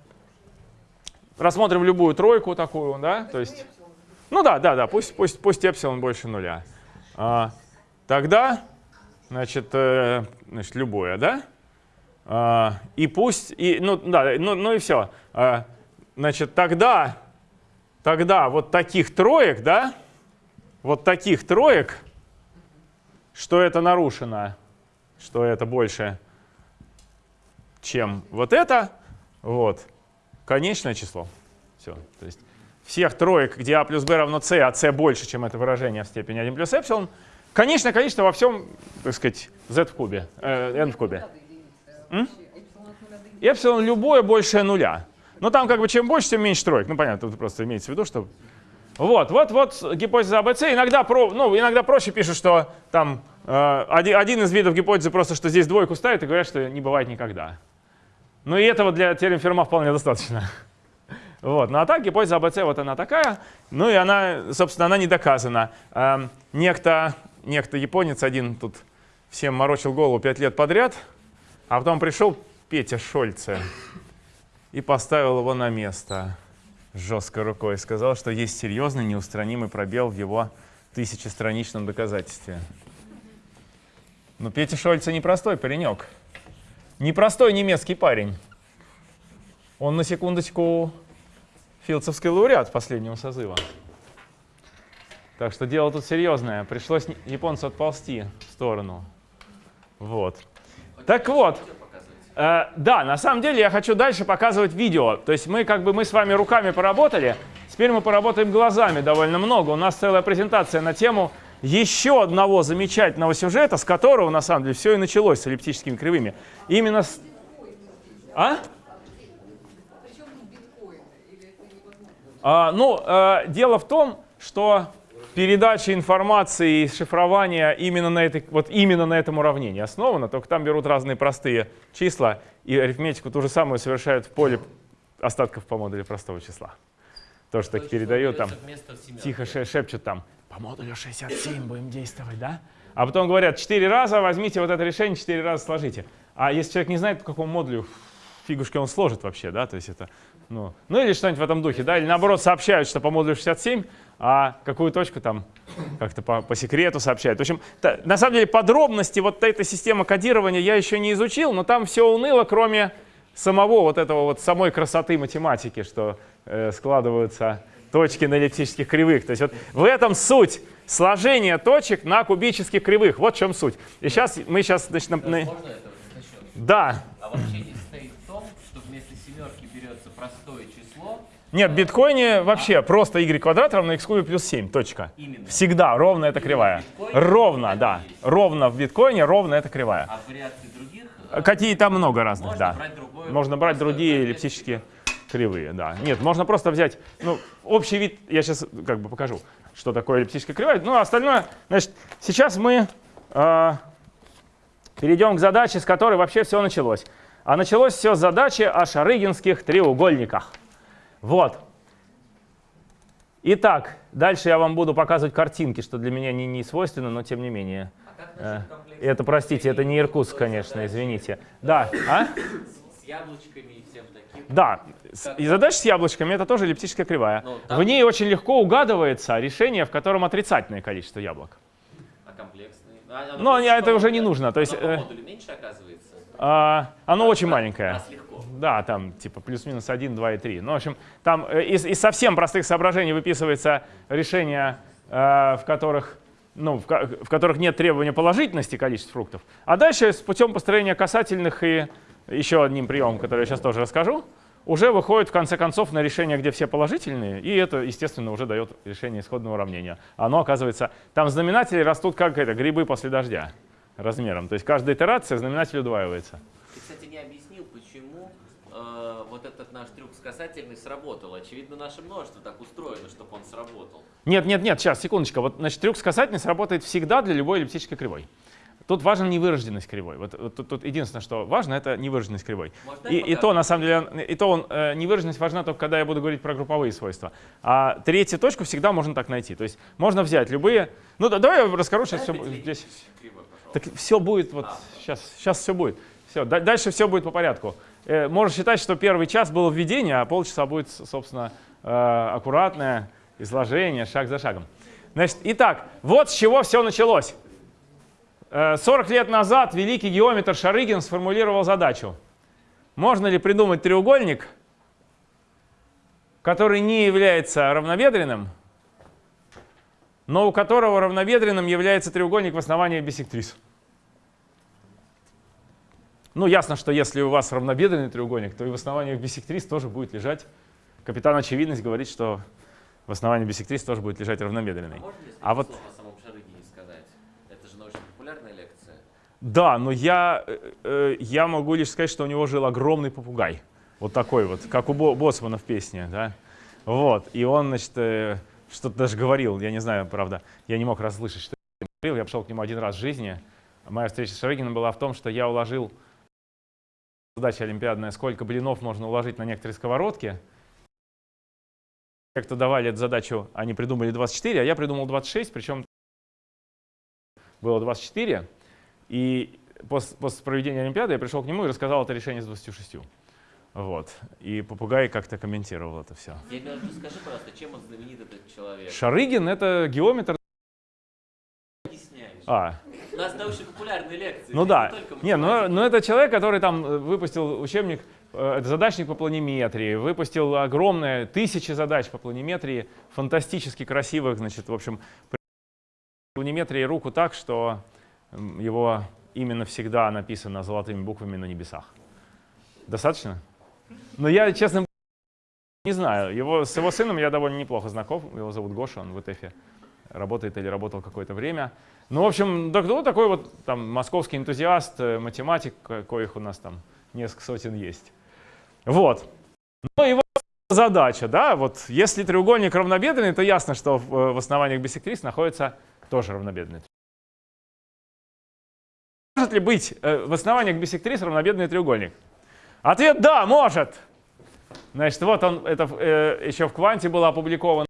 рассмотрим любую тройку такую, да, то есть, ну да, да, да, пусть, пусть, пусть эпсилон больше нуля. А, тогда, значит, э, значит, любое, да? А, и пусть, и, ну да, ну, ну и все. А, значит, тогда, тогда вот таких троек, да, вот таких троек, что это нарушено, что это больше, чем вот это, вот, конечное число. Все. То есть всех троек, где а плюс b равно c, а c больше, чем это выражение в степени 1 плюс эпсилон, конечное количество во всем, так сказать, z в кубе, э, n в кубе. Эпсилон любое большее нуля. Но там как бы чем больше, тем меньше троек. Ну понятно, тут просто имеется в виду, что... Вот, вот, вот гипотеза АБЦ. Иногда, про, ну, иногда проще пишут, что там э, один, один из видов гипотезы просто, что здесь двойку ставят и говорят, что не бывает никогда. Ну и этого для теорем Ферма вполне достаточно. Вот. Ну а так гипотеза АБЦ вот она такая. Ну и она, собственно, она не доказана. Эм, некто, некто японец один тут всем морочил голову пять лет подряд, а потом пришел Петя Шольце и поставил его на место жесткой рукой. Сказал, что есть серьезный неустранимый пробел в его тысячестраничном доказательстве. Но Петя Шольце непростой паренек. Непростой немецкий парень. Он на секундочку филдсовский лауреат последнего созыва. Так что дело тут серьезное. Пришлось японцу отползти в сторону. Вот. Так вот, э, да, на самом деле я хочу дальше показывать видео. То есть мы как бы мы с вами руками поработали, теперь мы поработаем глазами довольно много. У нас целая презентация на тему еще одного замечательного сюжета, с которого на самом деле все и началось с эллиптическими кривыми. Именно с... А? А, ну, э, дело в том, что передача информации и шифрование именно на, этой, вот именно на этом уравнении основано, только там берут разные простые числа и арифметику ту же самую совершают в поле остатков по модулю простого числа. Тоже так передают там, тихо шепчут там, по модулю 67 будем действовать, да? А потом говорят, 4 раза возьмите вот это решение, 4 раза сложите. А если человек не знает, по какому модулю фигушки он сложит вообще, да, то есть это, ну, ну или что-нибудь в этом духе, да, или наоборот сообщают, что по модулю 67, а какую точку там как-то по, по секрету сообщают. В общем, та, на самом деле подробности вот этой системы кодирования я еще не изучил, но там все уныло, кроме самого вот этого вот самой красоты математики, что э, складываются точки на эллиптических кривых. То есть вот в этом суть сложения точек на кубических кривых. Вот в чем суть. И сейчас мы сейчас значит, на, на... Можно это за счет? Да. А вообще не состоит в том, что вместо семерки берется простое число, Нет, в биткоине вообще просто y квадрат равно x кубе плюс 7. Точка. Именно. Всегда ровно это кривая. Ровно, да. Ровно в биткоине, ровно это кривая. а вариаций других э, Какие там много разных, можно да. брать другое. Можно брать другие эллиптические кривые, да. Нет, можно просто взять, ну, общий вид, я сейчас как бы покажу, что такое эллиптическая кривая. Ну, а остальное, значит, сейчас мы э, перейдем к задаче, с которой вообще все началось. А началось все с задачи о шарыгинских треугольниках. Вот. Итак, дальше я вам буду показывать картинки, что для меня не, не свойственно, но тем не менее. А как Э? Это, простите, это не Иркутск, конечно, извините. Да, а? С яблочками и всем таким. Да, и задача с яблочками это тоже эллиптическая кривая. Ну, там- В ней очень легко угадывается решение, в котором отрицательное количество яблок. А комплексные? А, оно Но меньше, это уже не нужно, то есть, Оно э, по модулю меньше оказывается? А, оно очень маленькое. Раз. Да, там типа плюс-минус 1, 2 и 3. Ну, в общем, там э, из, из совсем простых соображений выписывается решение, э, в которых ну, в, в которых нет требования положительности количества фруктов. А дальше с путем построения касательных и еще одним приемом, который я сейчас тоже расскажу, уже выходит в конце концов на решение, где все положительные, и это, естественно, уже дает решение исходного уравнения. Оно оказывается, там знаменатели растут как это, грибы после дождя размером. То есть каждая итерация знаменатель удваивается. Ты, кстати, не объяснил, вот этот наш трюк с касательной сработал. Очевидно, наше множество так устроено, чтобы он сработал. Нет, нет, нет, сейчас, секундочку. Вот, значит, трюк с касательной работает всегда для любой эллиптической кривой. Тут важна невыраженность кривой. Вот, вот тут, тут единственное, что важно, это невыраженность кривой. Можно И, и то, на самом деле, и то он, э, невыраженность важна только, когда я буду говорить про групповые свойства. А третью точку всегда можно так найти. То есть можно взять любые... Ну, да, давай я расскажу сейчас все здесь. кривой. Так все будет, вот А. сейчас, сейчас все будет. Все, дальше все будет по порядку. Э, можно считать, что первый час было введение, а полчаса будет, собственно, э, аккуратное изложение, шаг за шагом. Значит, итак, вот с чего все началось. Э, 40 лет назад великий геометр Шарыгин сформулировал задачу. Можно ли придумать треугольник, который не является равнобедренным, но у которого равнобедренным является треугольник в основании биссектрис? Ну, ясно, что если у вас равнобедренный треугольник, то и в основании биссектрис тоже будет лежать. Капитан Очевидность говорит, что в основании биссектрис тоже будет лежать равнобедренный. А можно А вот- о самом Шарыгине сказать? Это же научно-популярная лекция. Да, но я, э, э, я могу лишь сказать, что у него жил огромный попугай. Вот такой вот, как у Бо- Боцмана в песне. Да? Вот. И он, значит, э, что-то даже говорил, я не знаю, правда, я не мог расслышать, что он говорил. Я пришел к нему один раз в жизни. Моя встреча с Шарыгином была в том, что я уложил задача олимпиадная, сколько блинов можно уложить на некоторые сковородки. Как-то давали эту задачу, они придумали 24, а я придумал 26, причем было 24. И после, после проведения Олимпиады я пришел к нему и рассказал это решение с 26. Вот. И попугай как-то комментировал это все. Я скажи, пожалуйста, чем он знаменит этот человек? Шарыгин — это геометр. Объясняешь. А, У нас научно-популярные лекции. ну да. Не, ну, математика. ну это человек, который там э, выпустил учебник, э, задачник по планиметрии, выпустил огромное, тысячи задач по планиметрии, фантастически красивых, значит, в общем, планиметрии руку так, что его именно всегда написано золотыми буквами на небесах. Достаточно? Но я, честно, не знаю. Его, с его сыном я довольно неплохо знаком. Его зовут Гоша, он в ИТЭФе работает или работал какое-то время. Ну, в общем, ну, такой вот там московский энтузиаст, э, математик, ко- коих у нас там несколько сотен есть. Вот. Ну, его задача, да, вот если треугольник равнобедренный, то ясно, что в, э, основаниях биссектрис находится тоже равнобедренный. Может ли быть э, в основаниях биссектрис равнобедренный треугольник? Ответ да, может. Значит, вот он, это еще в кванте было опубликовано,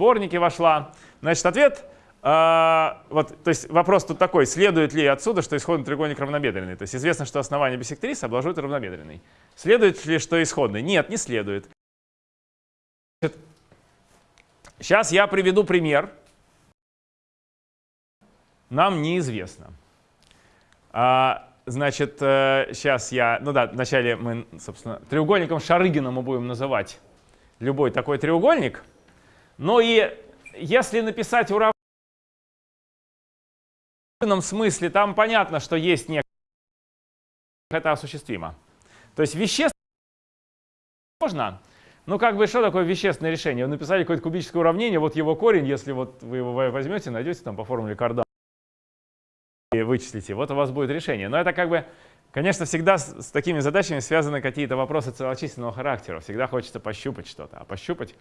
в сборнике вошла. Значит, ответ, э, вот, то есть вопрос тут такой, следует ли отсюда, что исходный треугольник равнобедренный? То есть известно, что основание биссектрисы обложит равнобедренный. Следует ли, что исходный? Нет, не следует. Сейчас я приведу пример. Нам неизвестно. А, значит, сейчас я, ну да, вначале мы, собственно, треугольником Шарыгина мы будем называть любой такой треугольник. Ну и если написать уравнение в определенном смысле, там понятно, что есть некое, это осуществимо. То есть вещественно можно, ну как бы что такое вещественное решение? Вы написали какое-то кубическое уравнение, вот его корень, если вот вы его возьмете, найдете там по формуле Кардана и вычислите, вот у вас будет решение. Но это как бы, конечно, всегда с, с такими задачами связаны какие-то вопросы целочисленного характера. Всегда хочется пощупать что-то, а пощупать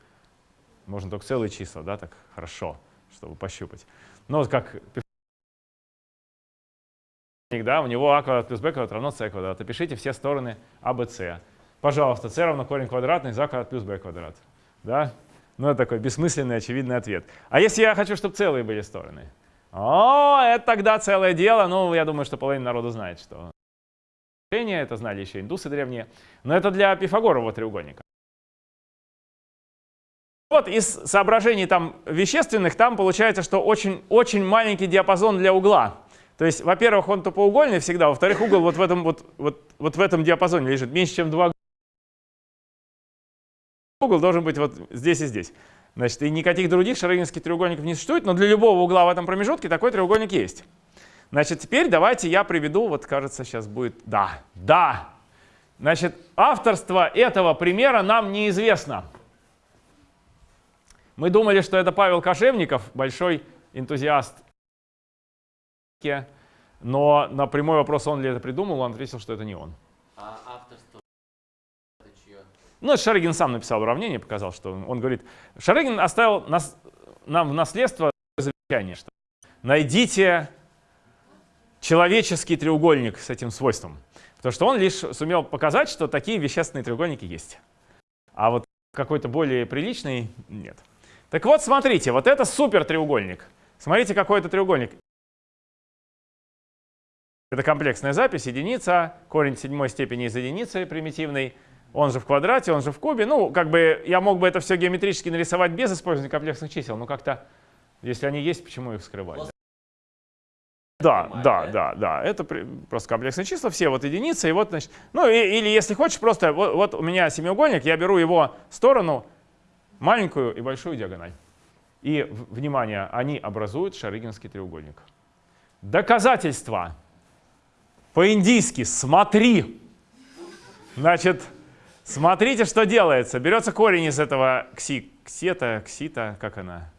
можно только целые числа, да, так хорошо, чтобы пощупать. Вот как да, у него а квадрат плюс b квадрат равно c квадрат. Опишите все стороны а, b, c. Пожалуйста, c равно корень квадратный за квадрат плюс b квадрат. Да? Ну, это такой бессмысленный, очевидный ответ. А если я хочу, чтобы целые были стороны? О, это тогда целое дело. Ну, я думаю, что половина народу знает, что это знали еще индусы древние. Но это для пифагорового треугольника. Вот из соображений там вещественных, там получается, что очень, очень маленький диапазон для угла. То есть, во-первых, он тупоугольный всегда, во-вторых, угол вот в этом, вот, вот, вот в этом диапазоне лежит, меньше, чем 2 угол должен быть вот здесь и здесь. Значит, и никаких других шарыгинских треугольников не существует, но для любого угла в этом промежутке такой треугольник есть. Значит, теперь давайте я приведу, вот кажется, сейчас будет, да, да. Значит, авторство этого примера нам неизвестно. Мы думали, что это Павел Кошевников, большой энтузиаст. Но на прямой вопрос, он ли это придумал, он ответил, что это не он. А авторство это чье? Ну, это Шарыгин сам написал уравнение, показал, что он, он говорит, Шарыгин оставил нас, нам в наследство замечание, что найдите человеческий треугольник с этим свойством. Потому что он лишь сумел показать, что такие вещественные треугольники есть. А вот какой-то более приличный нет. Так вот, смотрите, вот это супер треугольник. Смотрите, какой это треугольник. Это комплексная запись, единица, корень седьмой степени из единицы примитивный, он же в квадрате, он же в кубе. Ну, как бы я мог бы это все геометрически нарисовать без использования комплексных чисел, но как-то, если они есть, почему их скрывать? Да, Понимаю, да, да? да, да. Это при- просто комплексные числа, все вот единицы. И вот, значит, ну и- или если хочешь, просто вот, вот у меня семиугольник, я беру его сторону, маленькую и большую диагональ. И, внимание, они образуют шарыгинский треугольник. Доказательства. По-индийски «смотри». Значит, смотрите, что делается. Берется корень из этого кси, ксета, ксита, как она?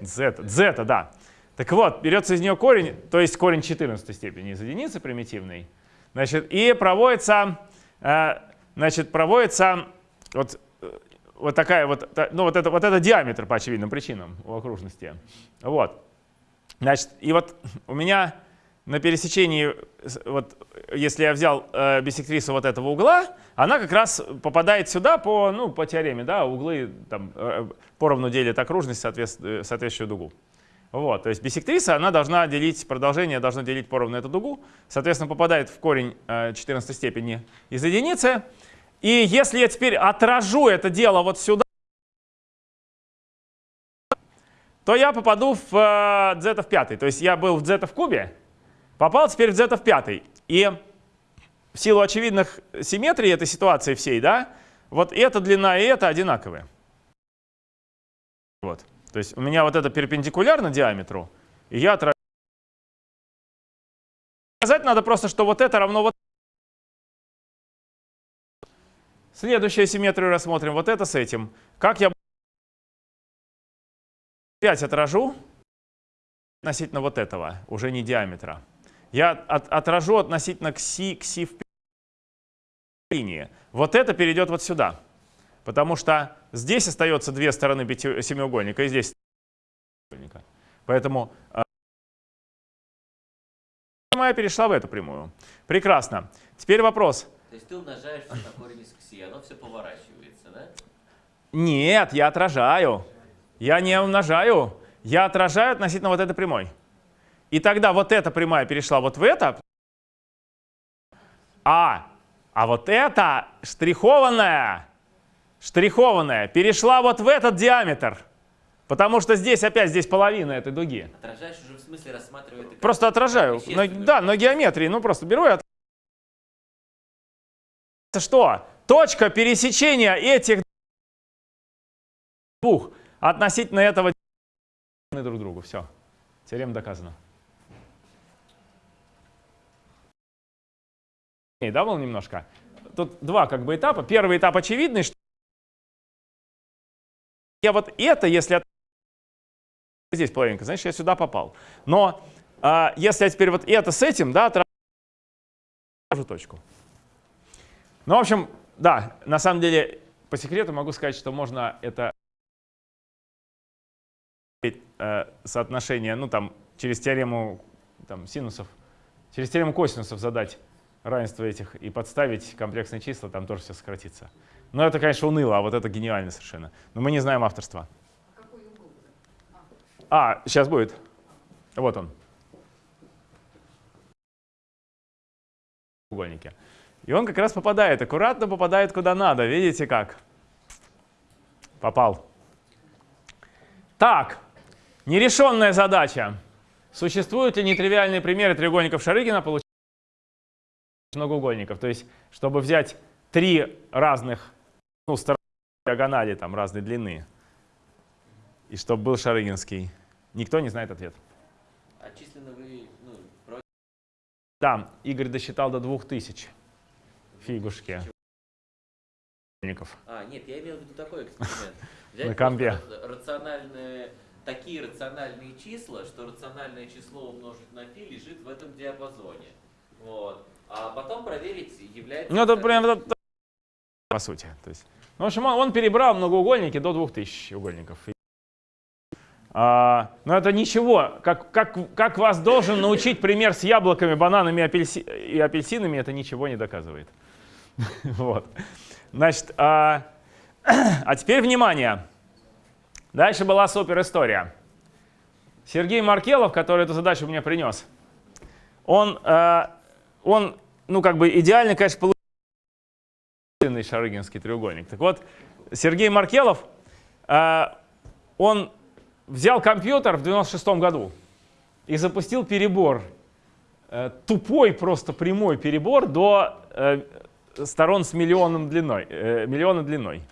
Зета, зета, да. Так вот, берется из нее корень, то есть корень 14 степени из единицы примитивной. Значит, и проводится, э, значит, проводится вот, вот такая вот, ну вот это, вот это диаметр по очевидным причинам у окружности. Вот. Значит, и вот у меня на пересечении, вот, если я взял э, биссектрису вот этого угла, она как раз попадает сюда по, ну, по теореме, да, углы там, э, поровну делят окружность, соответств- э, соответствующую дугу. Вот, то есть биссектриса, она должна делить, продолжение должно делить поровну эту дугу, соответственно, попадает в корень э, 14 степени из единицы. И если я теперь отражу это дело вот сюда, то я попаду в э, z в пятый. То есть я был в z в кубе, попал теперь в z в пятый. И в силу очевидных симметрий этой ситуации всей, да, вот эта длина и эта одинаковые. Вот. То есть у меня вот это перпендикулярно диаметру, и я отражаю. Сказать надо просто, что вот это равно вот. Следующую симметрию рассмотрим. Вот это с этим. Как я опять отражу относительно вот этого, уже не диаметра. Я от- отражу относительно кси, кси в линии. Вот это перейдет вот сюда. Потому что здесь остается две стороны пяти- семиугольника, и здесь треугольника. Поэтому э, прямая перешла в эту прямую. Прекрасно. Теперь вопрос. То есть ты умножаешь всё на корень из кси, оно все поворачивается, да? Нет, я отражаю. Я не умножаю. Я отражаю относительно вот этой прямой. И тогда вот эта прямая перешла вот в это. А, а вот эта штрихованная, штрихованная перешла вот в этот диаметр. Потому что здесь опять здесь половина этой дуги. Отражаешь уже в смысле рассматривая это Просто отражаю. На- да, на геометрии. Ну просто беру и от... Что? Точка пересечения этих двух относительно этого друг другу. Все. Теорема доказана. И да, было немножко? Тут два как бы этапа. Первый этап очевидный, что я вот это, если здесь половинка, значит, я сюда попал. Но а, если я теперь вот это с этим, да, отражу точку. Ну, в общем, да, на самом деле, по секрету могу сказать, что можно это э, соотношение, ну, там, через теорему там, синусов, через теорему косинусов задать равенство этих и подставить комплексные числа, там тоже все сократится. Но это, конечно, уныло, а вот это гениально совершенно. Но мы не знаем авторства. А, сейчас будет. Вот он. Треугольнике. И он как раз попадает, аккуратно попадает куда надо. Видите как? Попал. Так, нерешенная задача. Существуют ли нетривиальные примеры треугольников Шарыгина, получить многоугольников? То есть, чтобы взять три разных ну, стороны диагонали там, разной длины, и чтобы был Шарыгинский. Никто не знает ответ. А численно вы, ну, против Да, Игорь досчитал до 2000. Фигушки. А, нет, я имел в виду такой эксперимент. Взять На компе. рациональные, такие рациональные числа, что рациональное число умножить на π лежит в этом диапазоне. Вот. А потом проверить, является... Ну, это прям вот- по сути. То есть, ну, в общем, он, он перебрал многоугольники до 2000 угольников. А, но это ничего. Как, как, как вас должен научить пример с яблоками, бананами апельси- и апельсинами, это ничего не доказывает. Вот. Значит, а, а теперь внимание. Дальше была супер история. Сергей Маркелов, который эту задачу мне принес, он э, он, ну, как бы идеально, конечно, полученный шарыгинский треугольник. Так вот, Сергей Маркелов, э, он взял компьютер в 96 году и запустил перебор, э, тупой просто прямой перебор до э, сторон с миллионом длиной, э, миллиона длиной.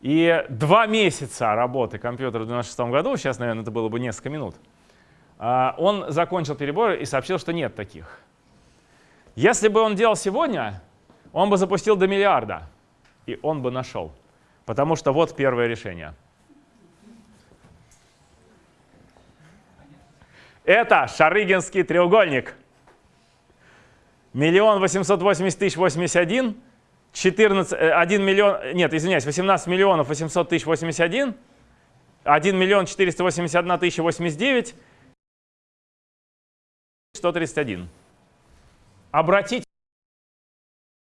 И два месяца работы компьютера в 96 году, сейчас, наверное, это было бы несколько минут, а, он закончил перебор и сообщил, что нет таких. Если бы он делал сегодня, он бы запустил до миллиарда, и он бы нашел. Потому что вот первое решение. Это Шарыгинский треугольник. Миллион восемьсот восемьдесят тысяч восемьдесят один, 14, 1 миллион, нет, извиняюсь, 18 миллионов 800 тысяч 81, 1 миллион 481 тысяча 89, 131. Обратите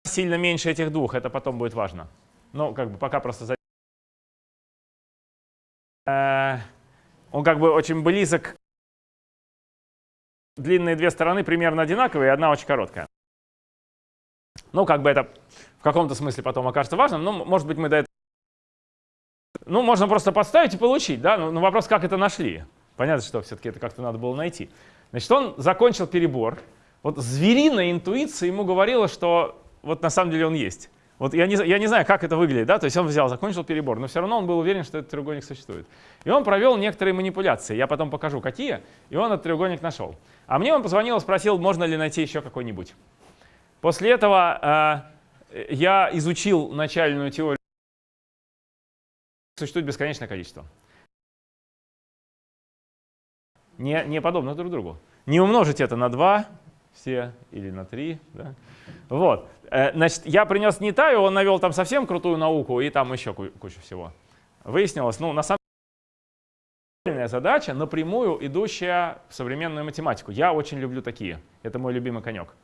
сильно меньше этих двух, это потом будет важно. Ну, как бы пока просто... за- Э, Он как бы очень близок. Длинные две стороны примерно одинаковые, одна очень короткая. Ну, как бы это в каком-то смысле потом окажется важным, но, может быть, мы до этого... Ну, можно просто подставить и получить, да? Но, но вопрос, как это нашли? Понятно, что все-таки это как-то надо было найти. Значит, он закончил перебор. Вот звериная интуиция ему говорила, что вот на самом деле он есть. Вот я не, я не знаю, как это выглядит, да, то есть он взял, закончил перебор, но все равно он был уверен, что этот треугольник существует. И он провел некоторые манипуляции, я потом покажу, какие, и он этот треугольник нашел. А мне он позвонил и спросил, можно ли найти еще какой-нибудь. После этого э, я изучил начальную теорию. Существует бесконечное количество. Не, не подобно друг другу. Не умножить это на 2 все или на 3. Да? Вот. Э, Значит, я принес Нитаю, он навел там совсем крутую науку и там еще ку- кучу всего. Выяснилось, ну, на самом деле, задача, напрямую идущая в современную математику. Я очень люблю такие. Это мой любимый конек.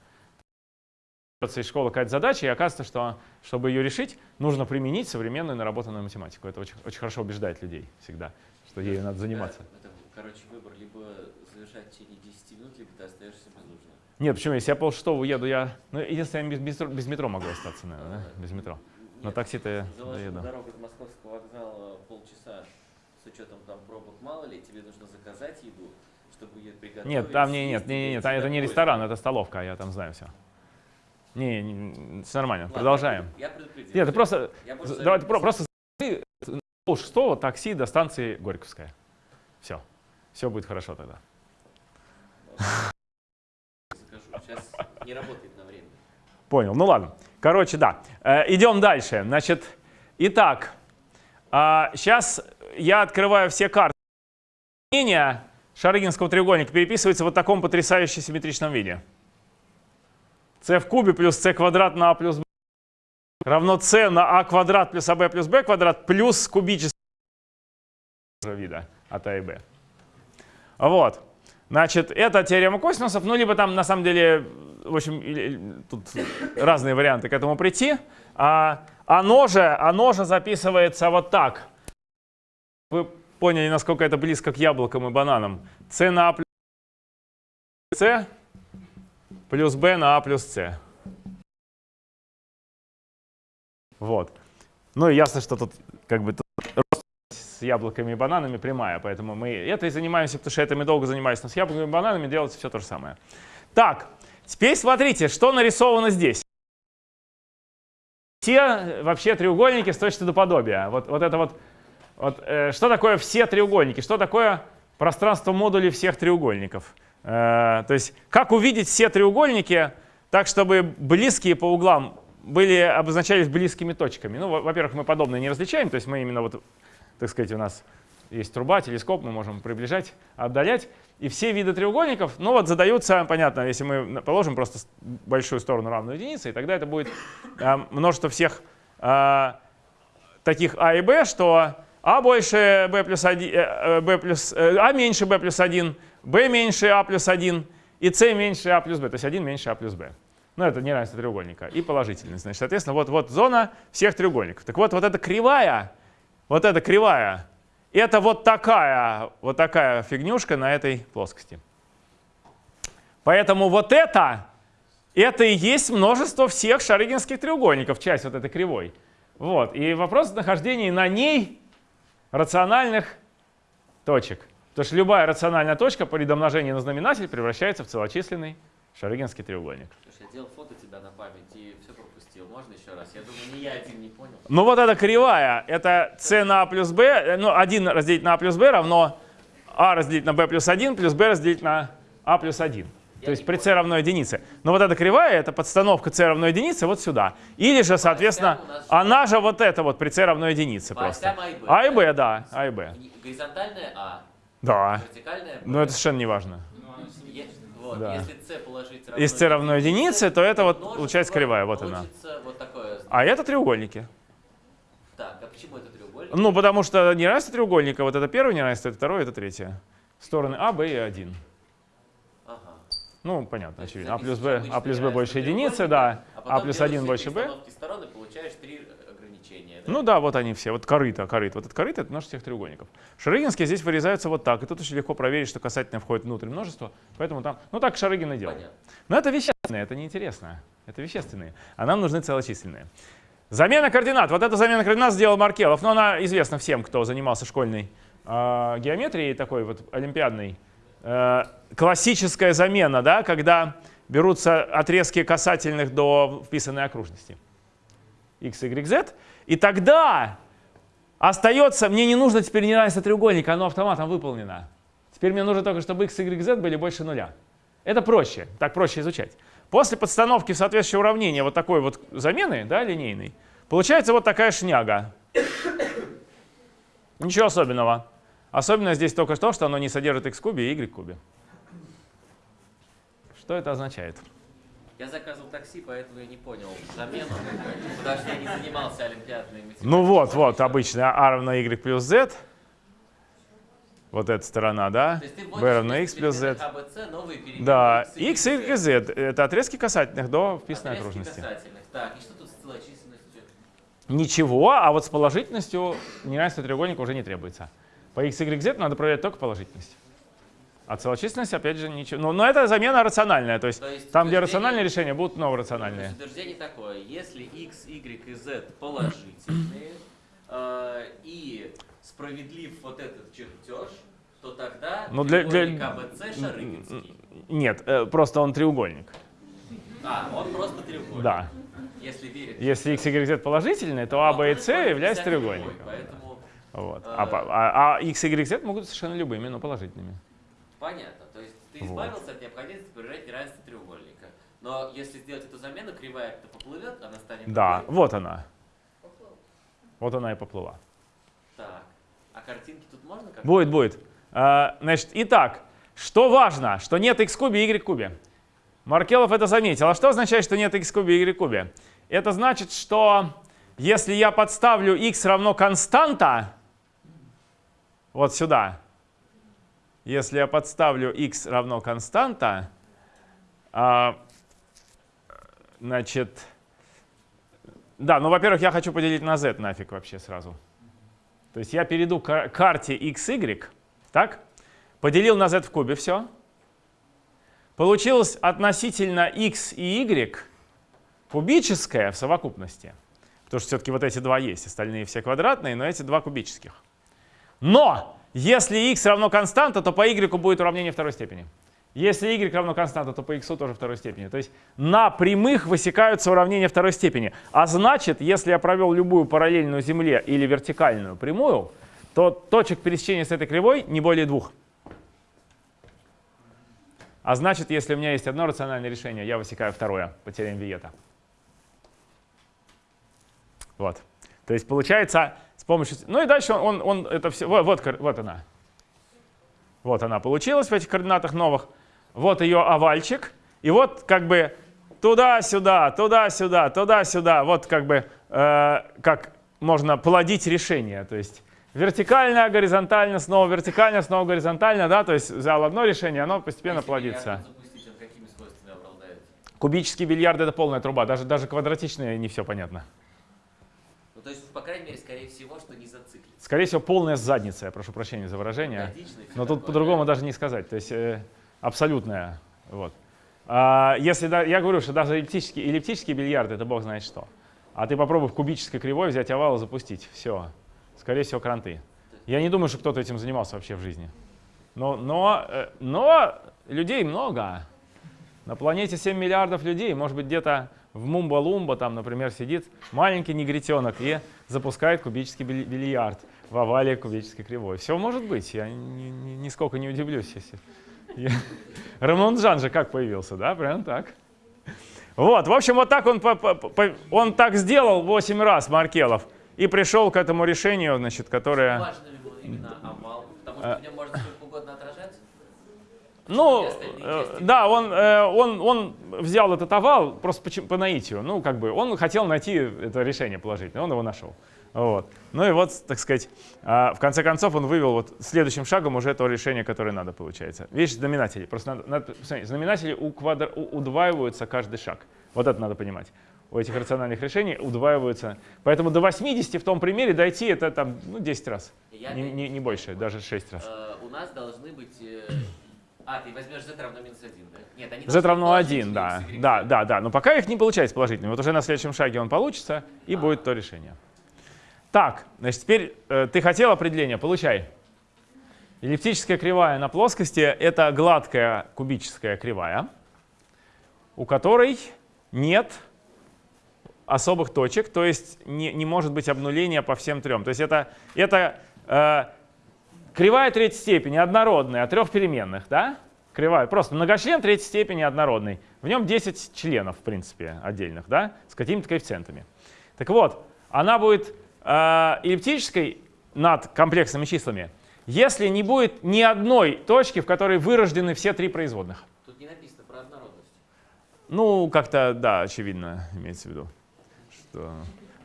Из школы какая-то задача, и оказывается, что чтобы ее решить, нужно применить современную наработанную математику. Это очень, очень хорошо убеждает людей всегда, что ею надо заниматься. Да, это, короче, выбор либо завершать в течение 10 минут, либо ты остаешься. Нет, почему? Если я полшестого уеду, я... Ну, единственное, я без, без, без метро могу остаться, наверное, да? Без метро. На Нет, такси-то я доеду. дорога до московского вокзала полчаса с учетом там пробок мало ли, тебе нужно заказать еду, чтобы ее приготовить. Нет, там не, нет, съесть, не, не, и не, там это не ресторан, это столовка, я там знаю все. Не, не, все нормально, Ладно, продолжаем. Я предупредил. Нет, ты просто, Я давай, ты про- просто ты полшестого такси до станции Горьковская. Все, все будет хорошо тогда. Не работает на время. Понял, ну ладно. Короче, да. Э, идем дальше. Значит, итак, сейчас я открываю все карты. Мнение Шарыгинского треугольника переписывается вот в таком потрясающе симметричном виде. c в кубе плюс c квадрат на a плюс b равно c на a квадрат плюс ab плюс b квадрат плюс кубического вида от a и b. Вот. Значит, это теорема косинусов, ну, либо там, на самом деле, в общем, тут разные варианты к этому прийти. А, оно, же, оно же записывается вот так. Вы поняли, насколько это близко к яблокам и бананам. c на a плюс c плюс b на a плюс c. Вот. Ну и ясно, что тут как бы тут яблоками и бананами прямая, поэтому мы это и занимаемся, потому что этим и долго занимаюсь. Но с яблоками и бананами делается все то же самое. Так, теперь смотрите, что нарисовано здесь. Все вообще треугольники с точки до подобия. Вот, вот это вот, вот э, что такое все треугольники? Что такое пространство модулей всех треугольников? Э, то есть как увидеть все треугольники так, чтобы близкие по углам были, обозначались близкими точками? Ну, во- во-первых, мы подобное не различаем, то есть мы именно вот, так сказать, у нас есть труба, телескоп, мы можем приближать, отдалять. И все виды треугольников, ну вот задаются, понятно, если мы положим просто большую сторону равную единице, и тогда это будет э, множество всех э, таких А и Б, что А больше Б плюс 1, Б плюс, э, А меньше Б плюс 1, Б меньше А плюс 1 и С меньше А плюс Б, то есть 1 меньше А плюс Б. Ну, это неравенство треугольника. И положительность. Значит, соответственно, вот, вот зона всех треугольников. Так вот, вот эта кривая, вот эта кривая, это вот такая, вот такая фигнюшка на этой плоскости. Поэтому вот это это и есть множество всех шарыгинских треугольников, часть вот этой кривой. Вот. И вопрос нахождения на ней рациональных точек. Потому что любая рациональная точка при домножении на знаменатель превращается в целочисленный шарыгинский треугольник. Слушай, я делал фото тебя на память и все пропустил. Можно еще раз? Я думаю, не я один не понял. Ну вот эта кривая, это c на a плюс b, э, ну 1 разделить на a плюс b равно a разделить на b плюс 1 плюс b разделить на a плюс 1. Я То есть при c равно единице. Но вот эта кривая, это подстановка c равно единице вот сюда. Или же, соответственно, у нас- она же вот эта вот при c равно единице По просто. А и. А b, да, а и b. Горизонтальная А, Да. вертикальная Б. Но это совершенно не важно. Вот, да. Если c положить равно Если c равно единице, то это вот получается кривая, вот она. Вот такое. А это треугольники. Так, а почему это треугольник? Ну, потому что неравенство треугольника, вот это первое неравенство, это второе, это третье. Стороны А, Б и 1. Ага. Ну, понятно, очевидно. А, а плюс Б, а плюс Б больше единицы, да. А, а плюс 1 больше Б. стороны получаешь 3 ну да, вот они все. Вот корыто, корыто. Вот этот корыто — это множество всех треугольников. Шарыгинские здесь вырезаются вот так. И тут очень легко проверить, что касательно входит внутрь множества. Поэтому там... Ну так Шарыгин и делал. Понятно. Но это вещественное, это неинтересно. Это вещественные. А нам нужны целочисленные. Замена координат. Вот эта замена координат сделал Маркелов. Но она известна всем, кто занимался школьной э, геометрией, такой вот олимпиадной. Э, классическая замена, да, когда берутся отрезки касательных до вписанной окружности. x, y, z. И тогда остается, мне не нужно теперь неравенство треугольника, оно автоматом выполнено. Теперь мне нужно только, чтобы x, y, z были больше нуля. Это проще, так проще изучать. После подстановки в соответствующее уравнение вот такой вот замены, да, линейной, получается вот такая шняга. Ничего особенного. Особенно здесь только то, что оно не содержит x кубе и y кубе. Что это означает? Я заказывал такси, поэтому я не понял замену, потому что я не занимался олимпиадной математикой. Ну вот, вот, обычно а равно y плюс z. Вот эта сторона, да? B равно x плюс z. переменных А, новые Да, x, x, y, z. Это отрезки касательных до вписанной Отрезки окружности. касательных. Так, и что тут с целочисленностью? Ничего, а вот с положительностью неравенство треугольника уже не требуется. По x, y, z надо проверять только положительность. А целочисленность, опять же, ничего. Но, но это замена рациональная, то есть То есть там, где рациональные решения, будут То новорациональные. есть утверждение такое, если x, y и z положительные, э, и справедлив вот этот чертеж, то тогда Ну, для- для- треугольник АБЦ шарыгинский. Нет, э, просто он треугольник. А, он просто треугольник. Да. Если верить. Если x, y, z положительные, то а, b и c являются треугольником. Поэтому Вот. Э, А, а- а x, y, z могут совершенно любыми, но положительными. Понятно. То есть ты Вот. избавился от необходимости проверять неравенство треугольника. Но если сделать эту замену, кривая как-то поплывет, она станет Да, такой. вот она. Поплыл. Вот она и поплыла. Так. А картинки тут можно как Будет, будет. А, Значит, итак, что важно, что нет x кубе и y кубе. Маркелов это заметил. А что означает, что нет x кубе и y кубе? Это значит, что если я подставлю x равно константа, вот сюда, если я подставлю x равно константа, а, значит, да, ну, во-первых, я хочу поделить на z нафиг вообще сразу. То есть я перейду к карте x, y, так? Поделил на z в кубе, все. Получилось относительно x и y кубическое в совокупности. Потому что все-таки вот эти два есть, остальные все квадратные, но эти два кубических. Но если x равно константа, то по y будет уравнение второй степени. Если y равно константа, то по x тоже второй степени. То есть на прямых высекаются уравнения второй степени. А значит, если я провел любую параллельную Земле или вертикальную прямую, то точек пересечения с этой кривой не более двух. А значит, если у меня есть одно рациональное решение, я высекаю второе по теореме Виета. Вот. То есть получается помощью... Ну и дальше он, он, он это все... Вот, вот, вот она. Вот она получилась в этих координатах новых. Вот ее овальчик. И вот как бы туда-сюда, туда-сюда, туда-сюда. Вот как бы э, как можно плодить решение. То есть вертикально, горизонтально, снова вертикально, снова горизонтально. Да? То есть взял одно решение, оно постепенно Если плодится. запустить, он? Кубический бильярд — это полная труба. Даже, даже квадратичные не все понятно. Ну, то есть, по крайней мере, скорее всего, что не зациклится. Скорее всего, полная задница, я прошу прощения за выражение. Но тут по-другому да? даже не сказать. То есть э, абсолютная. Вот. А, если да, я говорю, что даже эллиптический, эллиптический бильярд это бог знает что. А ты попробуй в кубической кривой взять овал и запустить. Все. Скорее всего, кранты. Я не думаю, что кто-то этим занимался вообще в жизни. Но, но, э, но людей много. На планете 7 миллиардов людей. Может быть, где-то в Мумба-Лумба, там, например, сидит маленький негритенок и запускает кубический биль- бильярд в овале кубической кривой. Все может быть. Я ни- ни- нисколько не удивлюсь, если... Я... Рамон Джан же как появился, да? Прям так. Вот, в общем, вот так он, по- по- по- он так сделал 8 раз, Маркелов, и пришел к этому решению, значит, которое... Важным был именно овал, потому А. что в нем можно сколько угодно отражать. Ну, или э, да, он, э, он, он взял этот овал просто по, по наитию. Ну, как бы, он хотел найти это решение положительное, он его нашел. Вот. Ну и вот, так сказать, а, в конце концов он вывел вот следующим шагом уже то решение, которое надо, получается. Видишь, знаменатели. Просто надо, надо посмотреть, знаменатели у квадр, у- удваиваются каждый шаг. Вот это надо понимать. У этих рациональных решений удваиваются. Поэтому до 80 в том примере дойти это там ну, 10 раз. Я Не, не- не больше, даже 6 раз. Э, у нас должны быть... А, ты возьмешь z равно минус 1, да? Нет, они Z равно быть 1, да. Да, да, да. Но пока их не получается положительными. Вот уже на следующем шаге он получится, и будет то решение. Так, значит, теперь э, ты хотел определение, получай. Эллиптическая кривая на плоскости — это гладкая кубическая кривая, у которой нет особых точек, то есть не, не может быть обнуления по всем трем. То есть это, это э, кривая третьей степени, однородная, от трех переменных, да? Кривая, просто многочлен третьей степени однородный. В нем 10 членов, в принципе, отдельных, да, с какими-то коэффициентами. Так вот, она будет э, эллиптической над комплексными числами, если не будет ни одной точки, в которой вырождены все три производных. Тут не написано про однородность. Ну, как-то, да, очевидно, имеется в виду. Что...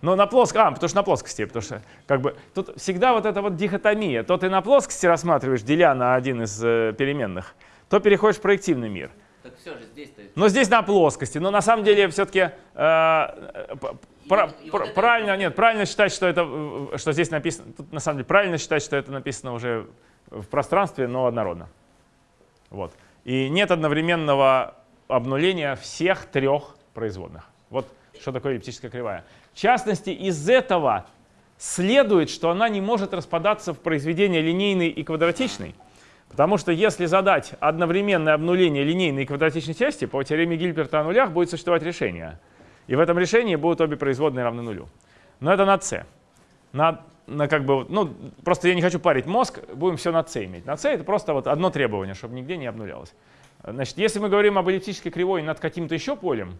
Но на плоскости, а, потому что на плоскости, потому что как бы тут всегда вот эта вот дихотомия. То ты на плоскости рассматриваешь, деля на один из э, переменных, то переходишь в проективный мир. Так все же здесь-то... Но здесь на плоскости. Но на самом деле все-таки И вот- и вот это- правильно, нет, правильно считать, что это, э, что здесь написано. Тут на самом деле правильно считать, что это написано уже в пространстве, но однородно. Вот. И нет одновременного обнуления всех трех производных. Вот что такое эллиптическая кривая. В частности, из этого следует, что она не может распадаться в произведение линейной и квадратичной. Потому что если задать одновременное обнуление линейной и квадратичной части, по теореме Гильберта о нулях будет существовать решение. И в этом решении будут обе производные равны нулю. Но это на c. На, на как бы, ну, просто я не хочу парить мозг, будем все на c иметь. На c это просто вот одно требование, чтобы нигде не обнулялось. Значит, если мы говорим об эллиптической кривой над каким-то еще полем,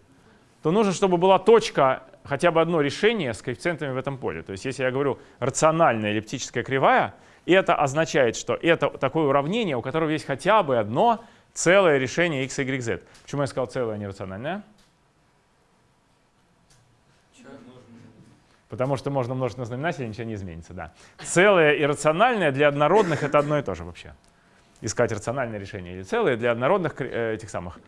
то нужно, чтобы была точка, хотя бы одно решение с коэффициентами в этом поле. То есть если я говорю рациональная эллиптическая кривая, это означает, что это такое уравнение, у которого есть хотя бы одно целое решение x, y, z. Почему я сказал целое, а не рациональное? Потому что можно множить на знаменателе, ничего не изменится. Да. Целое и рациональное для однородных это одно и то же вообще. Искать рациональное решение или целое для однородных э, этих самых.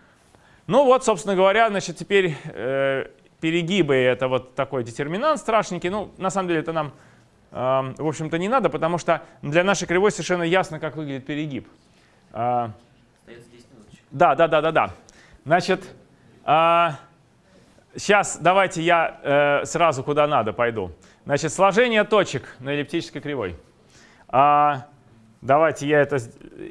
Ну вот, собственно говоря, значит, теперь э, перегибы это вот такой детерминант страшненький. Ну, на самом деле это нам, э, в общем-то, не надо, потому что для нашей кривой совершенно ясно, как выглядит перегиб. Остается 10 минуточек. да, да, да, да, да. Значит, сейчас давайте я э, сразу куда надо пойду. Значит, сложение точек на эллиптической кривой. А, давайте я это,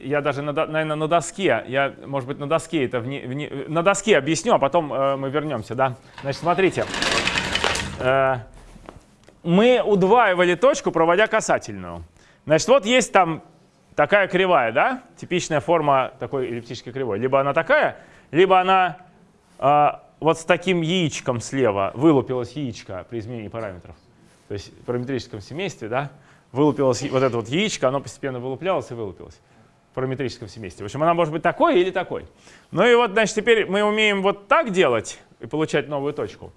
я даже, на, наверное, на доске, я, может быть, на доске это, вне- вне- на доске объясню, а потом э, мы вернемся, да. Значит, смотрите. Э, мы удваивали точку, проводя касательную. Значит, вот есть там такая кривая, да? Типичная форма такой эллиптической кривой. Либо она такая, либо она а, вот с таким яичком слева вылупилось яичко при изменении параметров. То есть в параметрическом семействе, да, вылупилось вот это вот яичко, оно постепенно вылуплялось и вылупилось в параметрическом семействе. В общем, она может быть такой или такой. Ну и вот, значит, теперь мы умеем вот так делать и получать новую точку.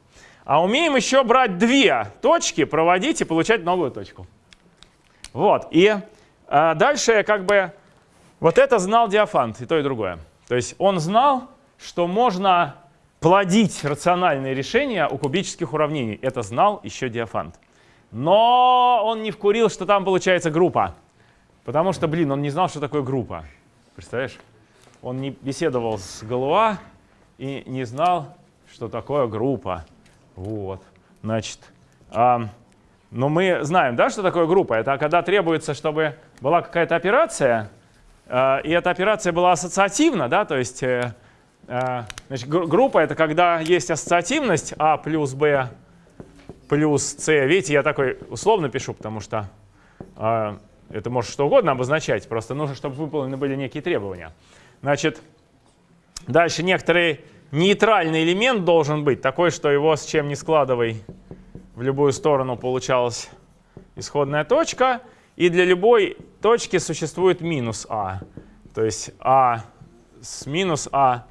А умеем еще брать две точки, проводить и получать новую точку. Вот. И а, дальше как бы вот это знал Диофант, и то, и другое. То есть он знал, что можно плодить рациональные решения у кубических уравнений. Это знал еще Диофант. Но он не вкурил, что там получается группа. Потому что, блин, он не знал, что такое группа. Представляешь? Он не беседовал с Галуа и не знал, что такое группа. Вот, значит, а, но мы знаем, да, что такое группа? Это когда требуется, чтобы была какая-то операция, э, и эта операция была ассоциативна, да, то есть э, э, значит, группа — это когда есть ассоциативность А плюс Б плюс С. Видите, я такой условно пишу, потому что э, это может что угодно обозначать, просто нужно, чтобы выполнены были некие требования. Значит, дальше некоторый нейтральный элемент должен быть, такой, что его с чем не складывай, в любую сторону получалась исходная точка. И для любой точки существует минус а. То есть а с минус а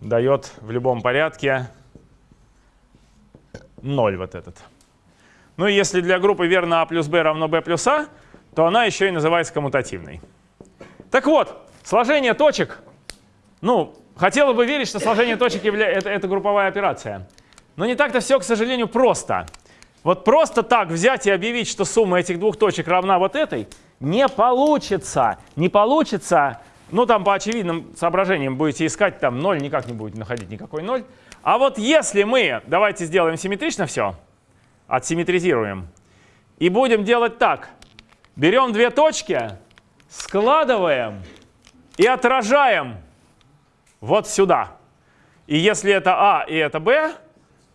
дает в любом порядке 0 вот этот. Ну и если для группы верно а плюс b равно b плюс а, то она еще и называется коммутативной. Так вот, сложение точек, ну, хотела бы верить, что сложение точек явля... это, это групповая операция. Но не так-то все, к сожалению, просто. Вот просто так взять и объявить, что сумма этих двух точек равна вот этой, не получится. Не получится. Ну, там по очевидным соображениям будете искать, там 0 никак не будет находить никакой 0. А вот если мы, давайте сделаем симметрично все, отсимметризируем, и будем делать так. Берем две точки, складываем и отражаем вот сюда. И если это А и это Б,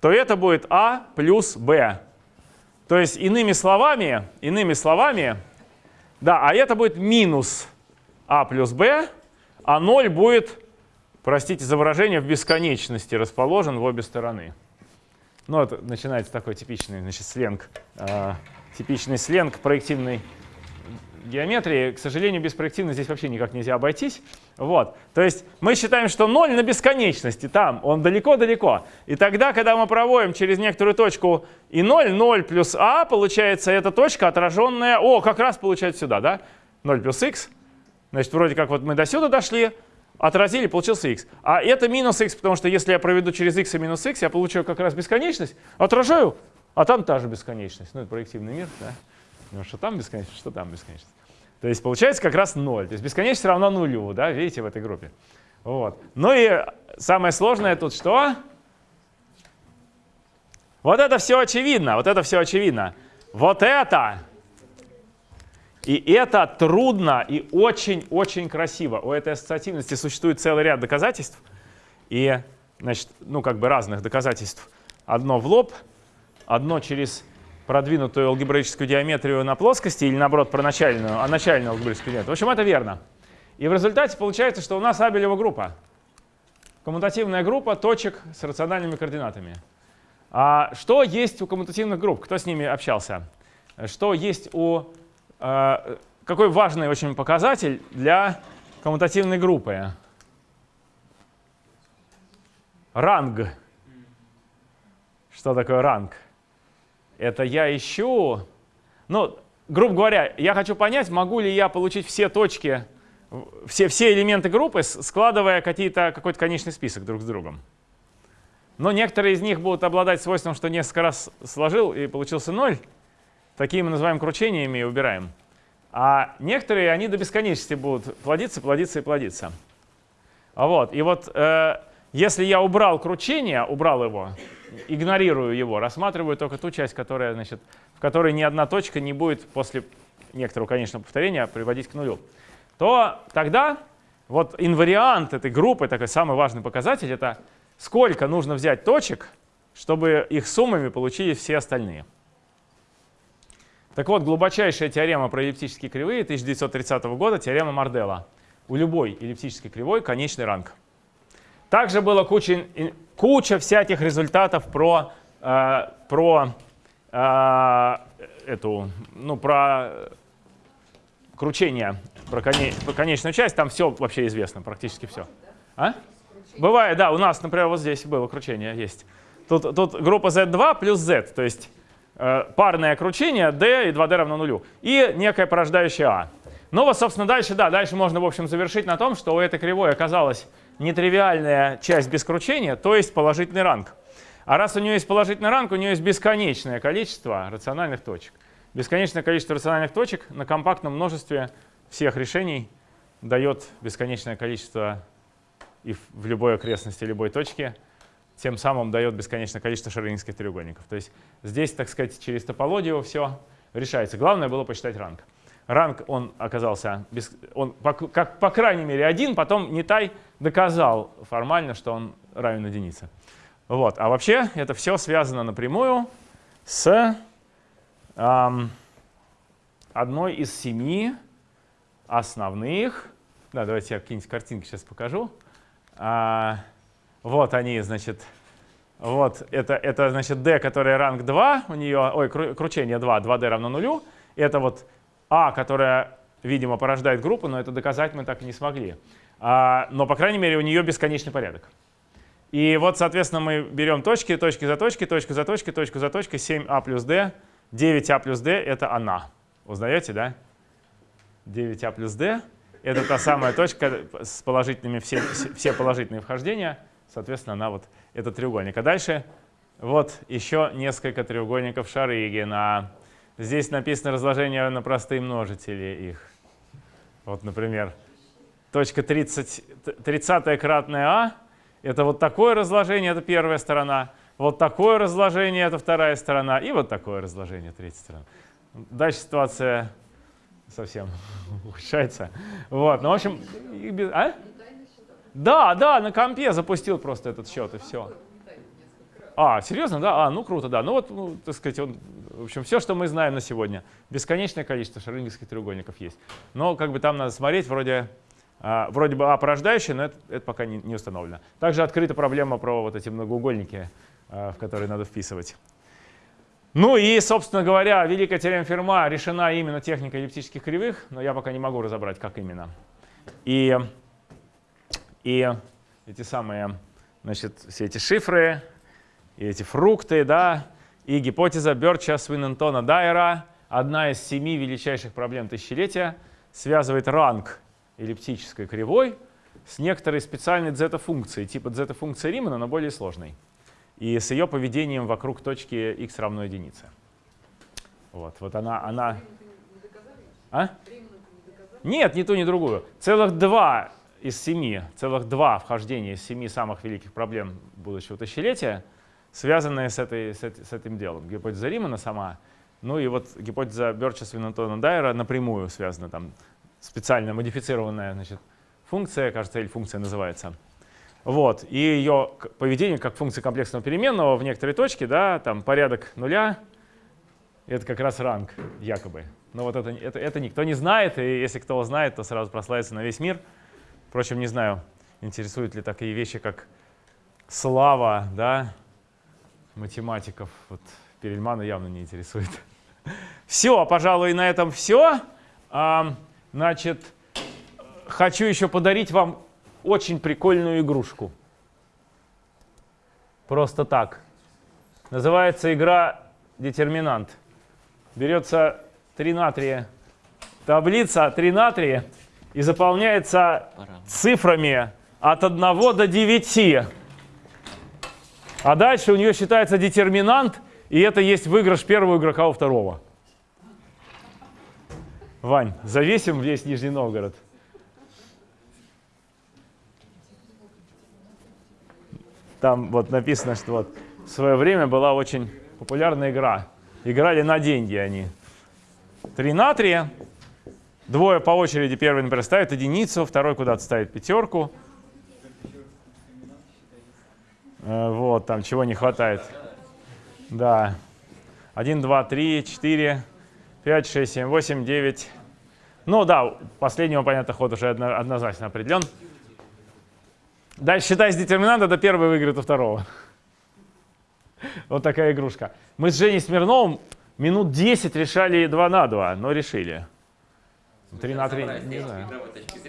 то это будет А плюс Б. То есть иными словами, иными словами, да, а это будет минус а плюс b, а 0 будет, простите за выражение, в бесконечности расположен в обе стороны. Ну, это начинается такой типичный значит, сленг, э, типичный сленг проективный геометрии, к сожалению, без проективной здесь вообще никак нельзя обойтись. Вот. То есть мы считаем, что 0 на бесконечности, там, он далеко-далеко. И тогда, когда мы проводим через некоторую точку и 0, 0 плюс а, получается эта точка отраженная, о, как раз получается сюда, да? 0 плюс x. Значит, вроде как вот мы до сюда дошли, отразили, получился x. А это минус x, потому что если я проведу через x и минус x, я получаю как раз бесконечность, отражаю, а там та же бесконечность. Ну, это проективный мир, да? Ну, что там бесконечность, что там бесконечность. То есть получается как раз 0. То есть бесконечность равна нулю, да, видите, в этой группе. Вот. Ну и самое сложное тут что? Вот это все очевидно, вот это все очевидно. Вот это и это трудно и очень-очень красиво. У этой ассоциативности существует целый ряд доказательств. И, значит, ну как бы разных доказательств. Одно в лоб, одно через продвинутую алгебраическую геометрию на плоскости или наоборот про начальную, а начальную алгебраическую геометрию. В общем, это верно. И в результате получается, что у нас Абелева группа. Коммутативная группа точек с рациональными координатами. А что есть у коммутативных групп? Кто с ними общался? Что есть у... Э, какой важный очень показатель для коммутативной группы? Ранг. Что такое ранг? Это я ищу, ну, грубо говоря, я хочу понять, могу ли я получить все точки, все, все элементы группы, складывая какой-то конечный список друг с другом. Но некоторые из них будут обладать свойством, что несколько раз сложил и получился ноль. Такие мы называем кручениями и убираем. А некоторые, они до бесконечности будут плодиться, плодиться и плодиться. А вот, и вот э, если я убрал кручение, убрал его, игнорирую его, рассматриваю только ту часть, которая, значит, в которой ни одна точка не будет после некоторого конечного повторения приводить к нулю, то тогда вот инвариант этой группы, такой самый важный показатель, это сколько нужно взять точек, чтобы их суммами получились все остальные. Так вот, глубочайшая теорема про эллиптические кривые 1930 года, теорема Мардела. У любой эллиптической кривой конечный ранг. Также было куча, куча всяких результатов про, э, про э, эту, ну, про кручение, про, коне, про конечную часть. Там все вообще известно, практически все. А? Бывает, да, у нас, например, вот здесь было кручение, есть. Тут, тут группа Z2 плюс Z, то есть парное кручение D и 2D равно нулю. И некое порождающее А. Ну вот, собственно, дальше, да, дальше можно, в общем, завершить на том, что у этой кривой оказалось нетривиальная часть без кручения, то есть положительный ранг. А раз у нее есть положительный ранг, у нее есть бесконечное количество рациональных точек. Бесконечное количество рациональных точек на компактном множестве всех решений дает бесконечное количество и в любой окрестности любой точки, тем самым дает бесконечное количество шарлинских треугольников. То есть здесь, так сказать, через топологию все решается. Главное было посчитать ранг. Ранг, он оказался, без, он, по, как, по крайней мере, один, потом Нитай доказал формально, что он равен единице. Вот. А вообще это все связано напрямую с эм, одной из семи основных, да, давайте я какие-нибудь картинки сейчас покажу. А, вот они, значит, вот это, это значит d, которая ранг 2, у нее, ой, кручение 2, 2d равно нулю. Это вот а, которая, видимо, порождает группу, но это доказать мы так и не смогли. А, но, по крайней мере, у нее бесконечный порядок. И вот, соответственно, мы берем точки, точки за точки, точку за точкой, точку за точкой, 7а плюс d, 9а плюс d — это она. Узнаете, да? 9а плюс d — это та самая точка с положительными, все, все положительные вхождения, соответственно, она вот этот треугольник. А дальше вот еще несколько треугольников Шарыгина. Здесь написано разложение на простые множители их. Вот, например, точка 30, 30 кратная а — это вот такое разложение, это первая сторона. Вот такое разложение — это вторая сторона. И вот такое разложение — третья сторона. Дальше ситуация совсем ухудшается. Вот, ну, в общем, а? Да, да, на компе запустил просто этот счет и все. А, серьезно, да? А, ну круто, да. Ну вот, ну, так сказать, он, в общем, все, что мы знаем на сегодня. Бесконечное количество шарлингерских треугольников есть. Но как бы там надо смотреть, вроде, а, вроде бы А порождающее, но это, это пока не, не установлено. Также открыта проблема про вот эти многоугольники, а, в которые надо вписывать. Ну и, собственно говоря, великая теорема Ферма решена именно техникой эллиптических кривых, но я пока не могу разобрать, как именно. И, и эти самые, значит, все эти шифры, и эти фрукты, да, и гипотеза Берча Свинентона Дайера, одна из семи величайших проблем тысячелетия, связывает ранг эллиптической кривой с некоторой специальной дзета-функцией, типа дзета-функции Римана, но более сложной, и с ее поведением вокруг точки x равно единице. Вот, вот она... она... А? Нет, ни ту, ни другую. Целых два из семи, целых два вхождения из семи самых великих проблем будущего тысячелетия — связанные с, этой, с, с этим делом. Гипотеза Римана сама, ну и вот гипотеза Берча Свинантона Дайера напрямую связана, там специально модифицированная значит, функция, кажется, или функция называется. Вот, и ее поведение как функция комплексного переменного в некоторой точке, да, там порядок нуля, это как раз ранг, якобы. Но вот это, это, это никто не знает, и если кто знает, то сразу прославится на весь мир. Впрочем, не знаю, интересуют ли такие вещи, как слава, да, математиков вот, Перельмана явно не интересует. Все, пожалуй, на этом все. А, значит, хочу еще подарить вам очень прикольную игрушку. Просто так. Называется игра «Детерминант». Берется 3 натрия, таблица 3 натрия и заполняется цифрами от 1 до 9. А дальше у нее считается детерминант, и это есть выигрыш первого игрока у второго. Вань, завесим весь Нижний Новгород. Там вот написано, что вот в свое время была очень популярная игра. Играли на деньги они. Три натрия. Двое по очереди. Первый, например, ставит единицу, второй куда-то ставит пятерку. Э, вот, там чего не хватает. Да. 1, 2, 3, 4, 5, 6, 7, 8, 9. Ну да, последнего, понятно, ход уже однозначно определен. Дальше считай с детерминанта, это первый выиграет у второго. Вот такая игрушка. Мы с Женей Смирновым минут 10 решали 2 на 2, но решили. 3 на 3, не знаю.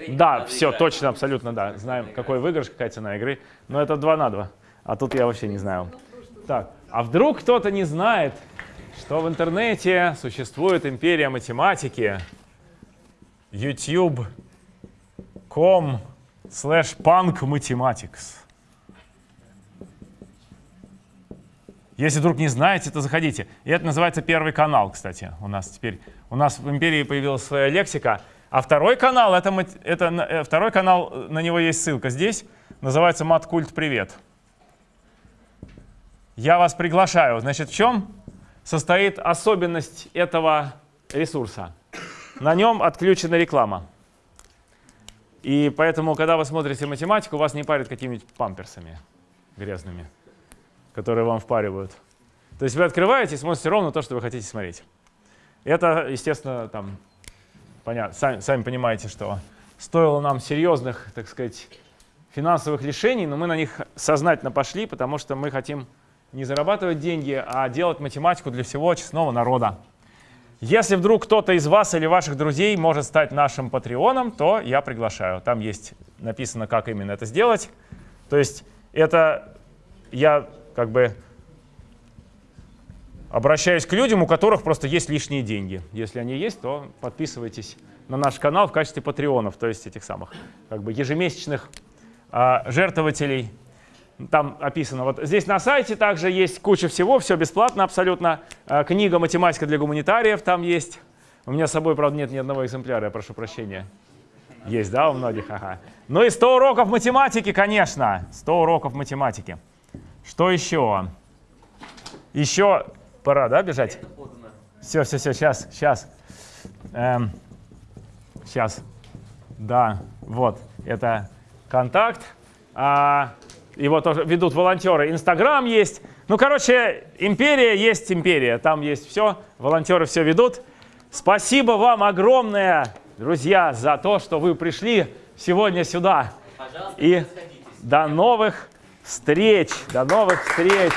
Да, все, точно, абсолютно, да. Знаем, какой выигрыш, какая цена игры. Но это 2 на 2. А тут я вообще не знаю. Так, а вдруг кто-то не знает, что в интернете существует империя математики, youtube.com slash punk mathematics. Если вдруг не знаете, то заходите. И это называется первый канал, кстати, у нас теперь. У нас в империи появилась своя лексика. А второй канал, это, это, э, второй канал, на него есть ссылка здесь. Называется «Маткульт Привет». Я вас приглашаю. Значит, в чем состоит особенность этого ресурса? На нем отключена реклама. И поэтому, когда вы смотрите математику, вас не парят какими-нибудь памперсами грязными, которые вам впаривают. То есть вы открываете и смотрите ровно то, что вы хотите смотреть. Это, естественно, там, понятно, сами, сами понимаете, что стоило нам серьезных, так сказать, финансовых решений, но мы на них сознательно пошли, потому что мы хотим не зарабатывать деньги, а делать математику для всего честного народа. Если вдруг кто-то из вас или ваших друзей может стать нашим патреоном, то я приглашаю. Там есть написано, как именно это сделать. То есть это я как бы обращаюсь к людям, у которых просто есть лишние деньги. Если они есть, то подписывайтесь на наш канал в качестве патреонов, то есть этих самых как бы ежемесячных а, жертвователей. Там описано, вот здесь на сайте также есть куча всего, все бесплатно абсолютно. А, Книга «Математика для гуманитариев» там есть. У меня с собой, правда, нет ни одного экземпляра, я прошу прощения. Есть, да, у многих? Ага. Ну и 100 уроков математики, конечно. 100 уроков математики. Что еще? Еще пора, да, бежать? Все, все, все, сейчас, сейчас. сейчас. Да, вот, это контакт. А, его тоже ведут волонтеры. Инстаграм есть. Ну, короче, империя есть империя. Там есть все. Волонтеры все ведут. Спасибо вам огромное, друзья, за то, что вы пришли сегодня сюда. Пожалуйста, И до новых встреч. До новых встреч.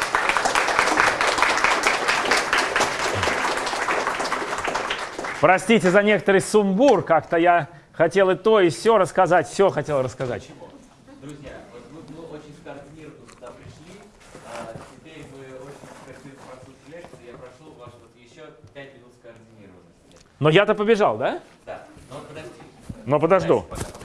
Простите за некоторый сумбур. Как-то я хотел и то, и все рассказать. Все хотел рассказать. Друзья, вот мы, мы очень скоординированно сюда пришли. а, теперь мы очень скоординированно прослушали лекцию. Я прошу вас вот еще 5 минут скоординированности. Но я-то побежал, да? Да, но подожди. Но подожду. Дальше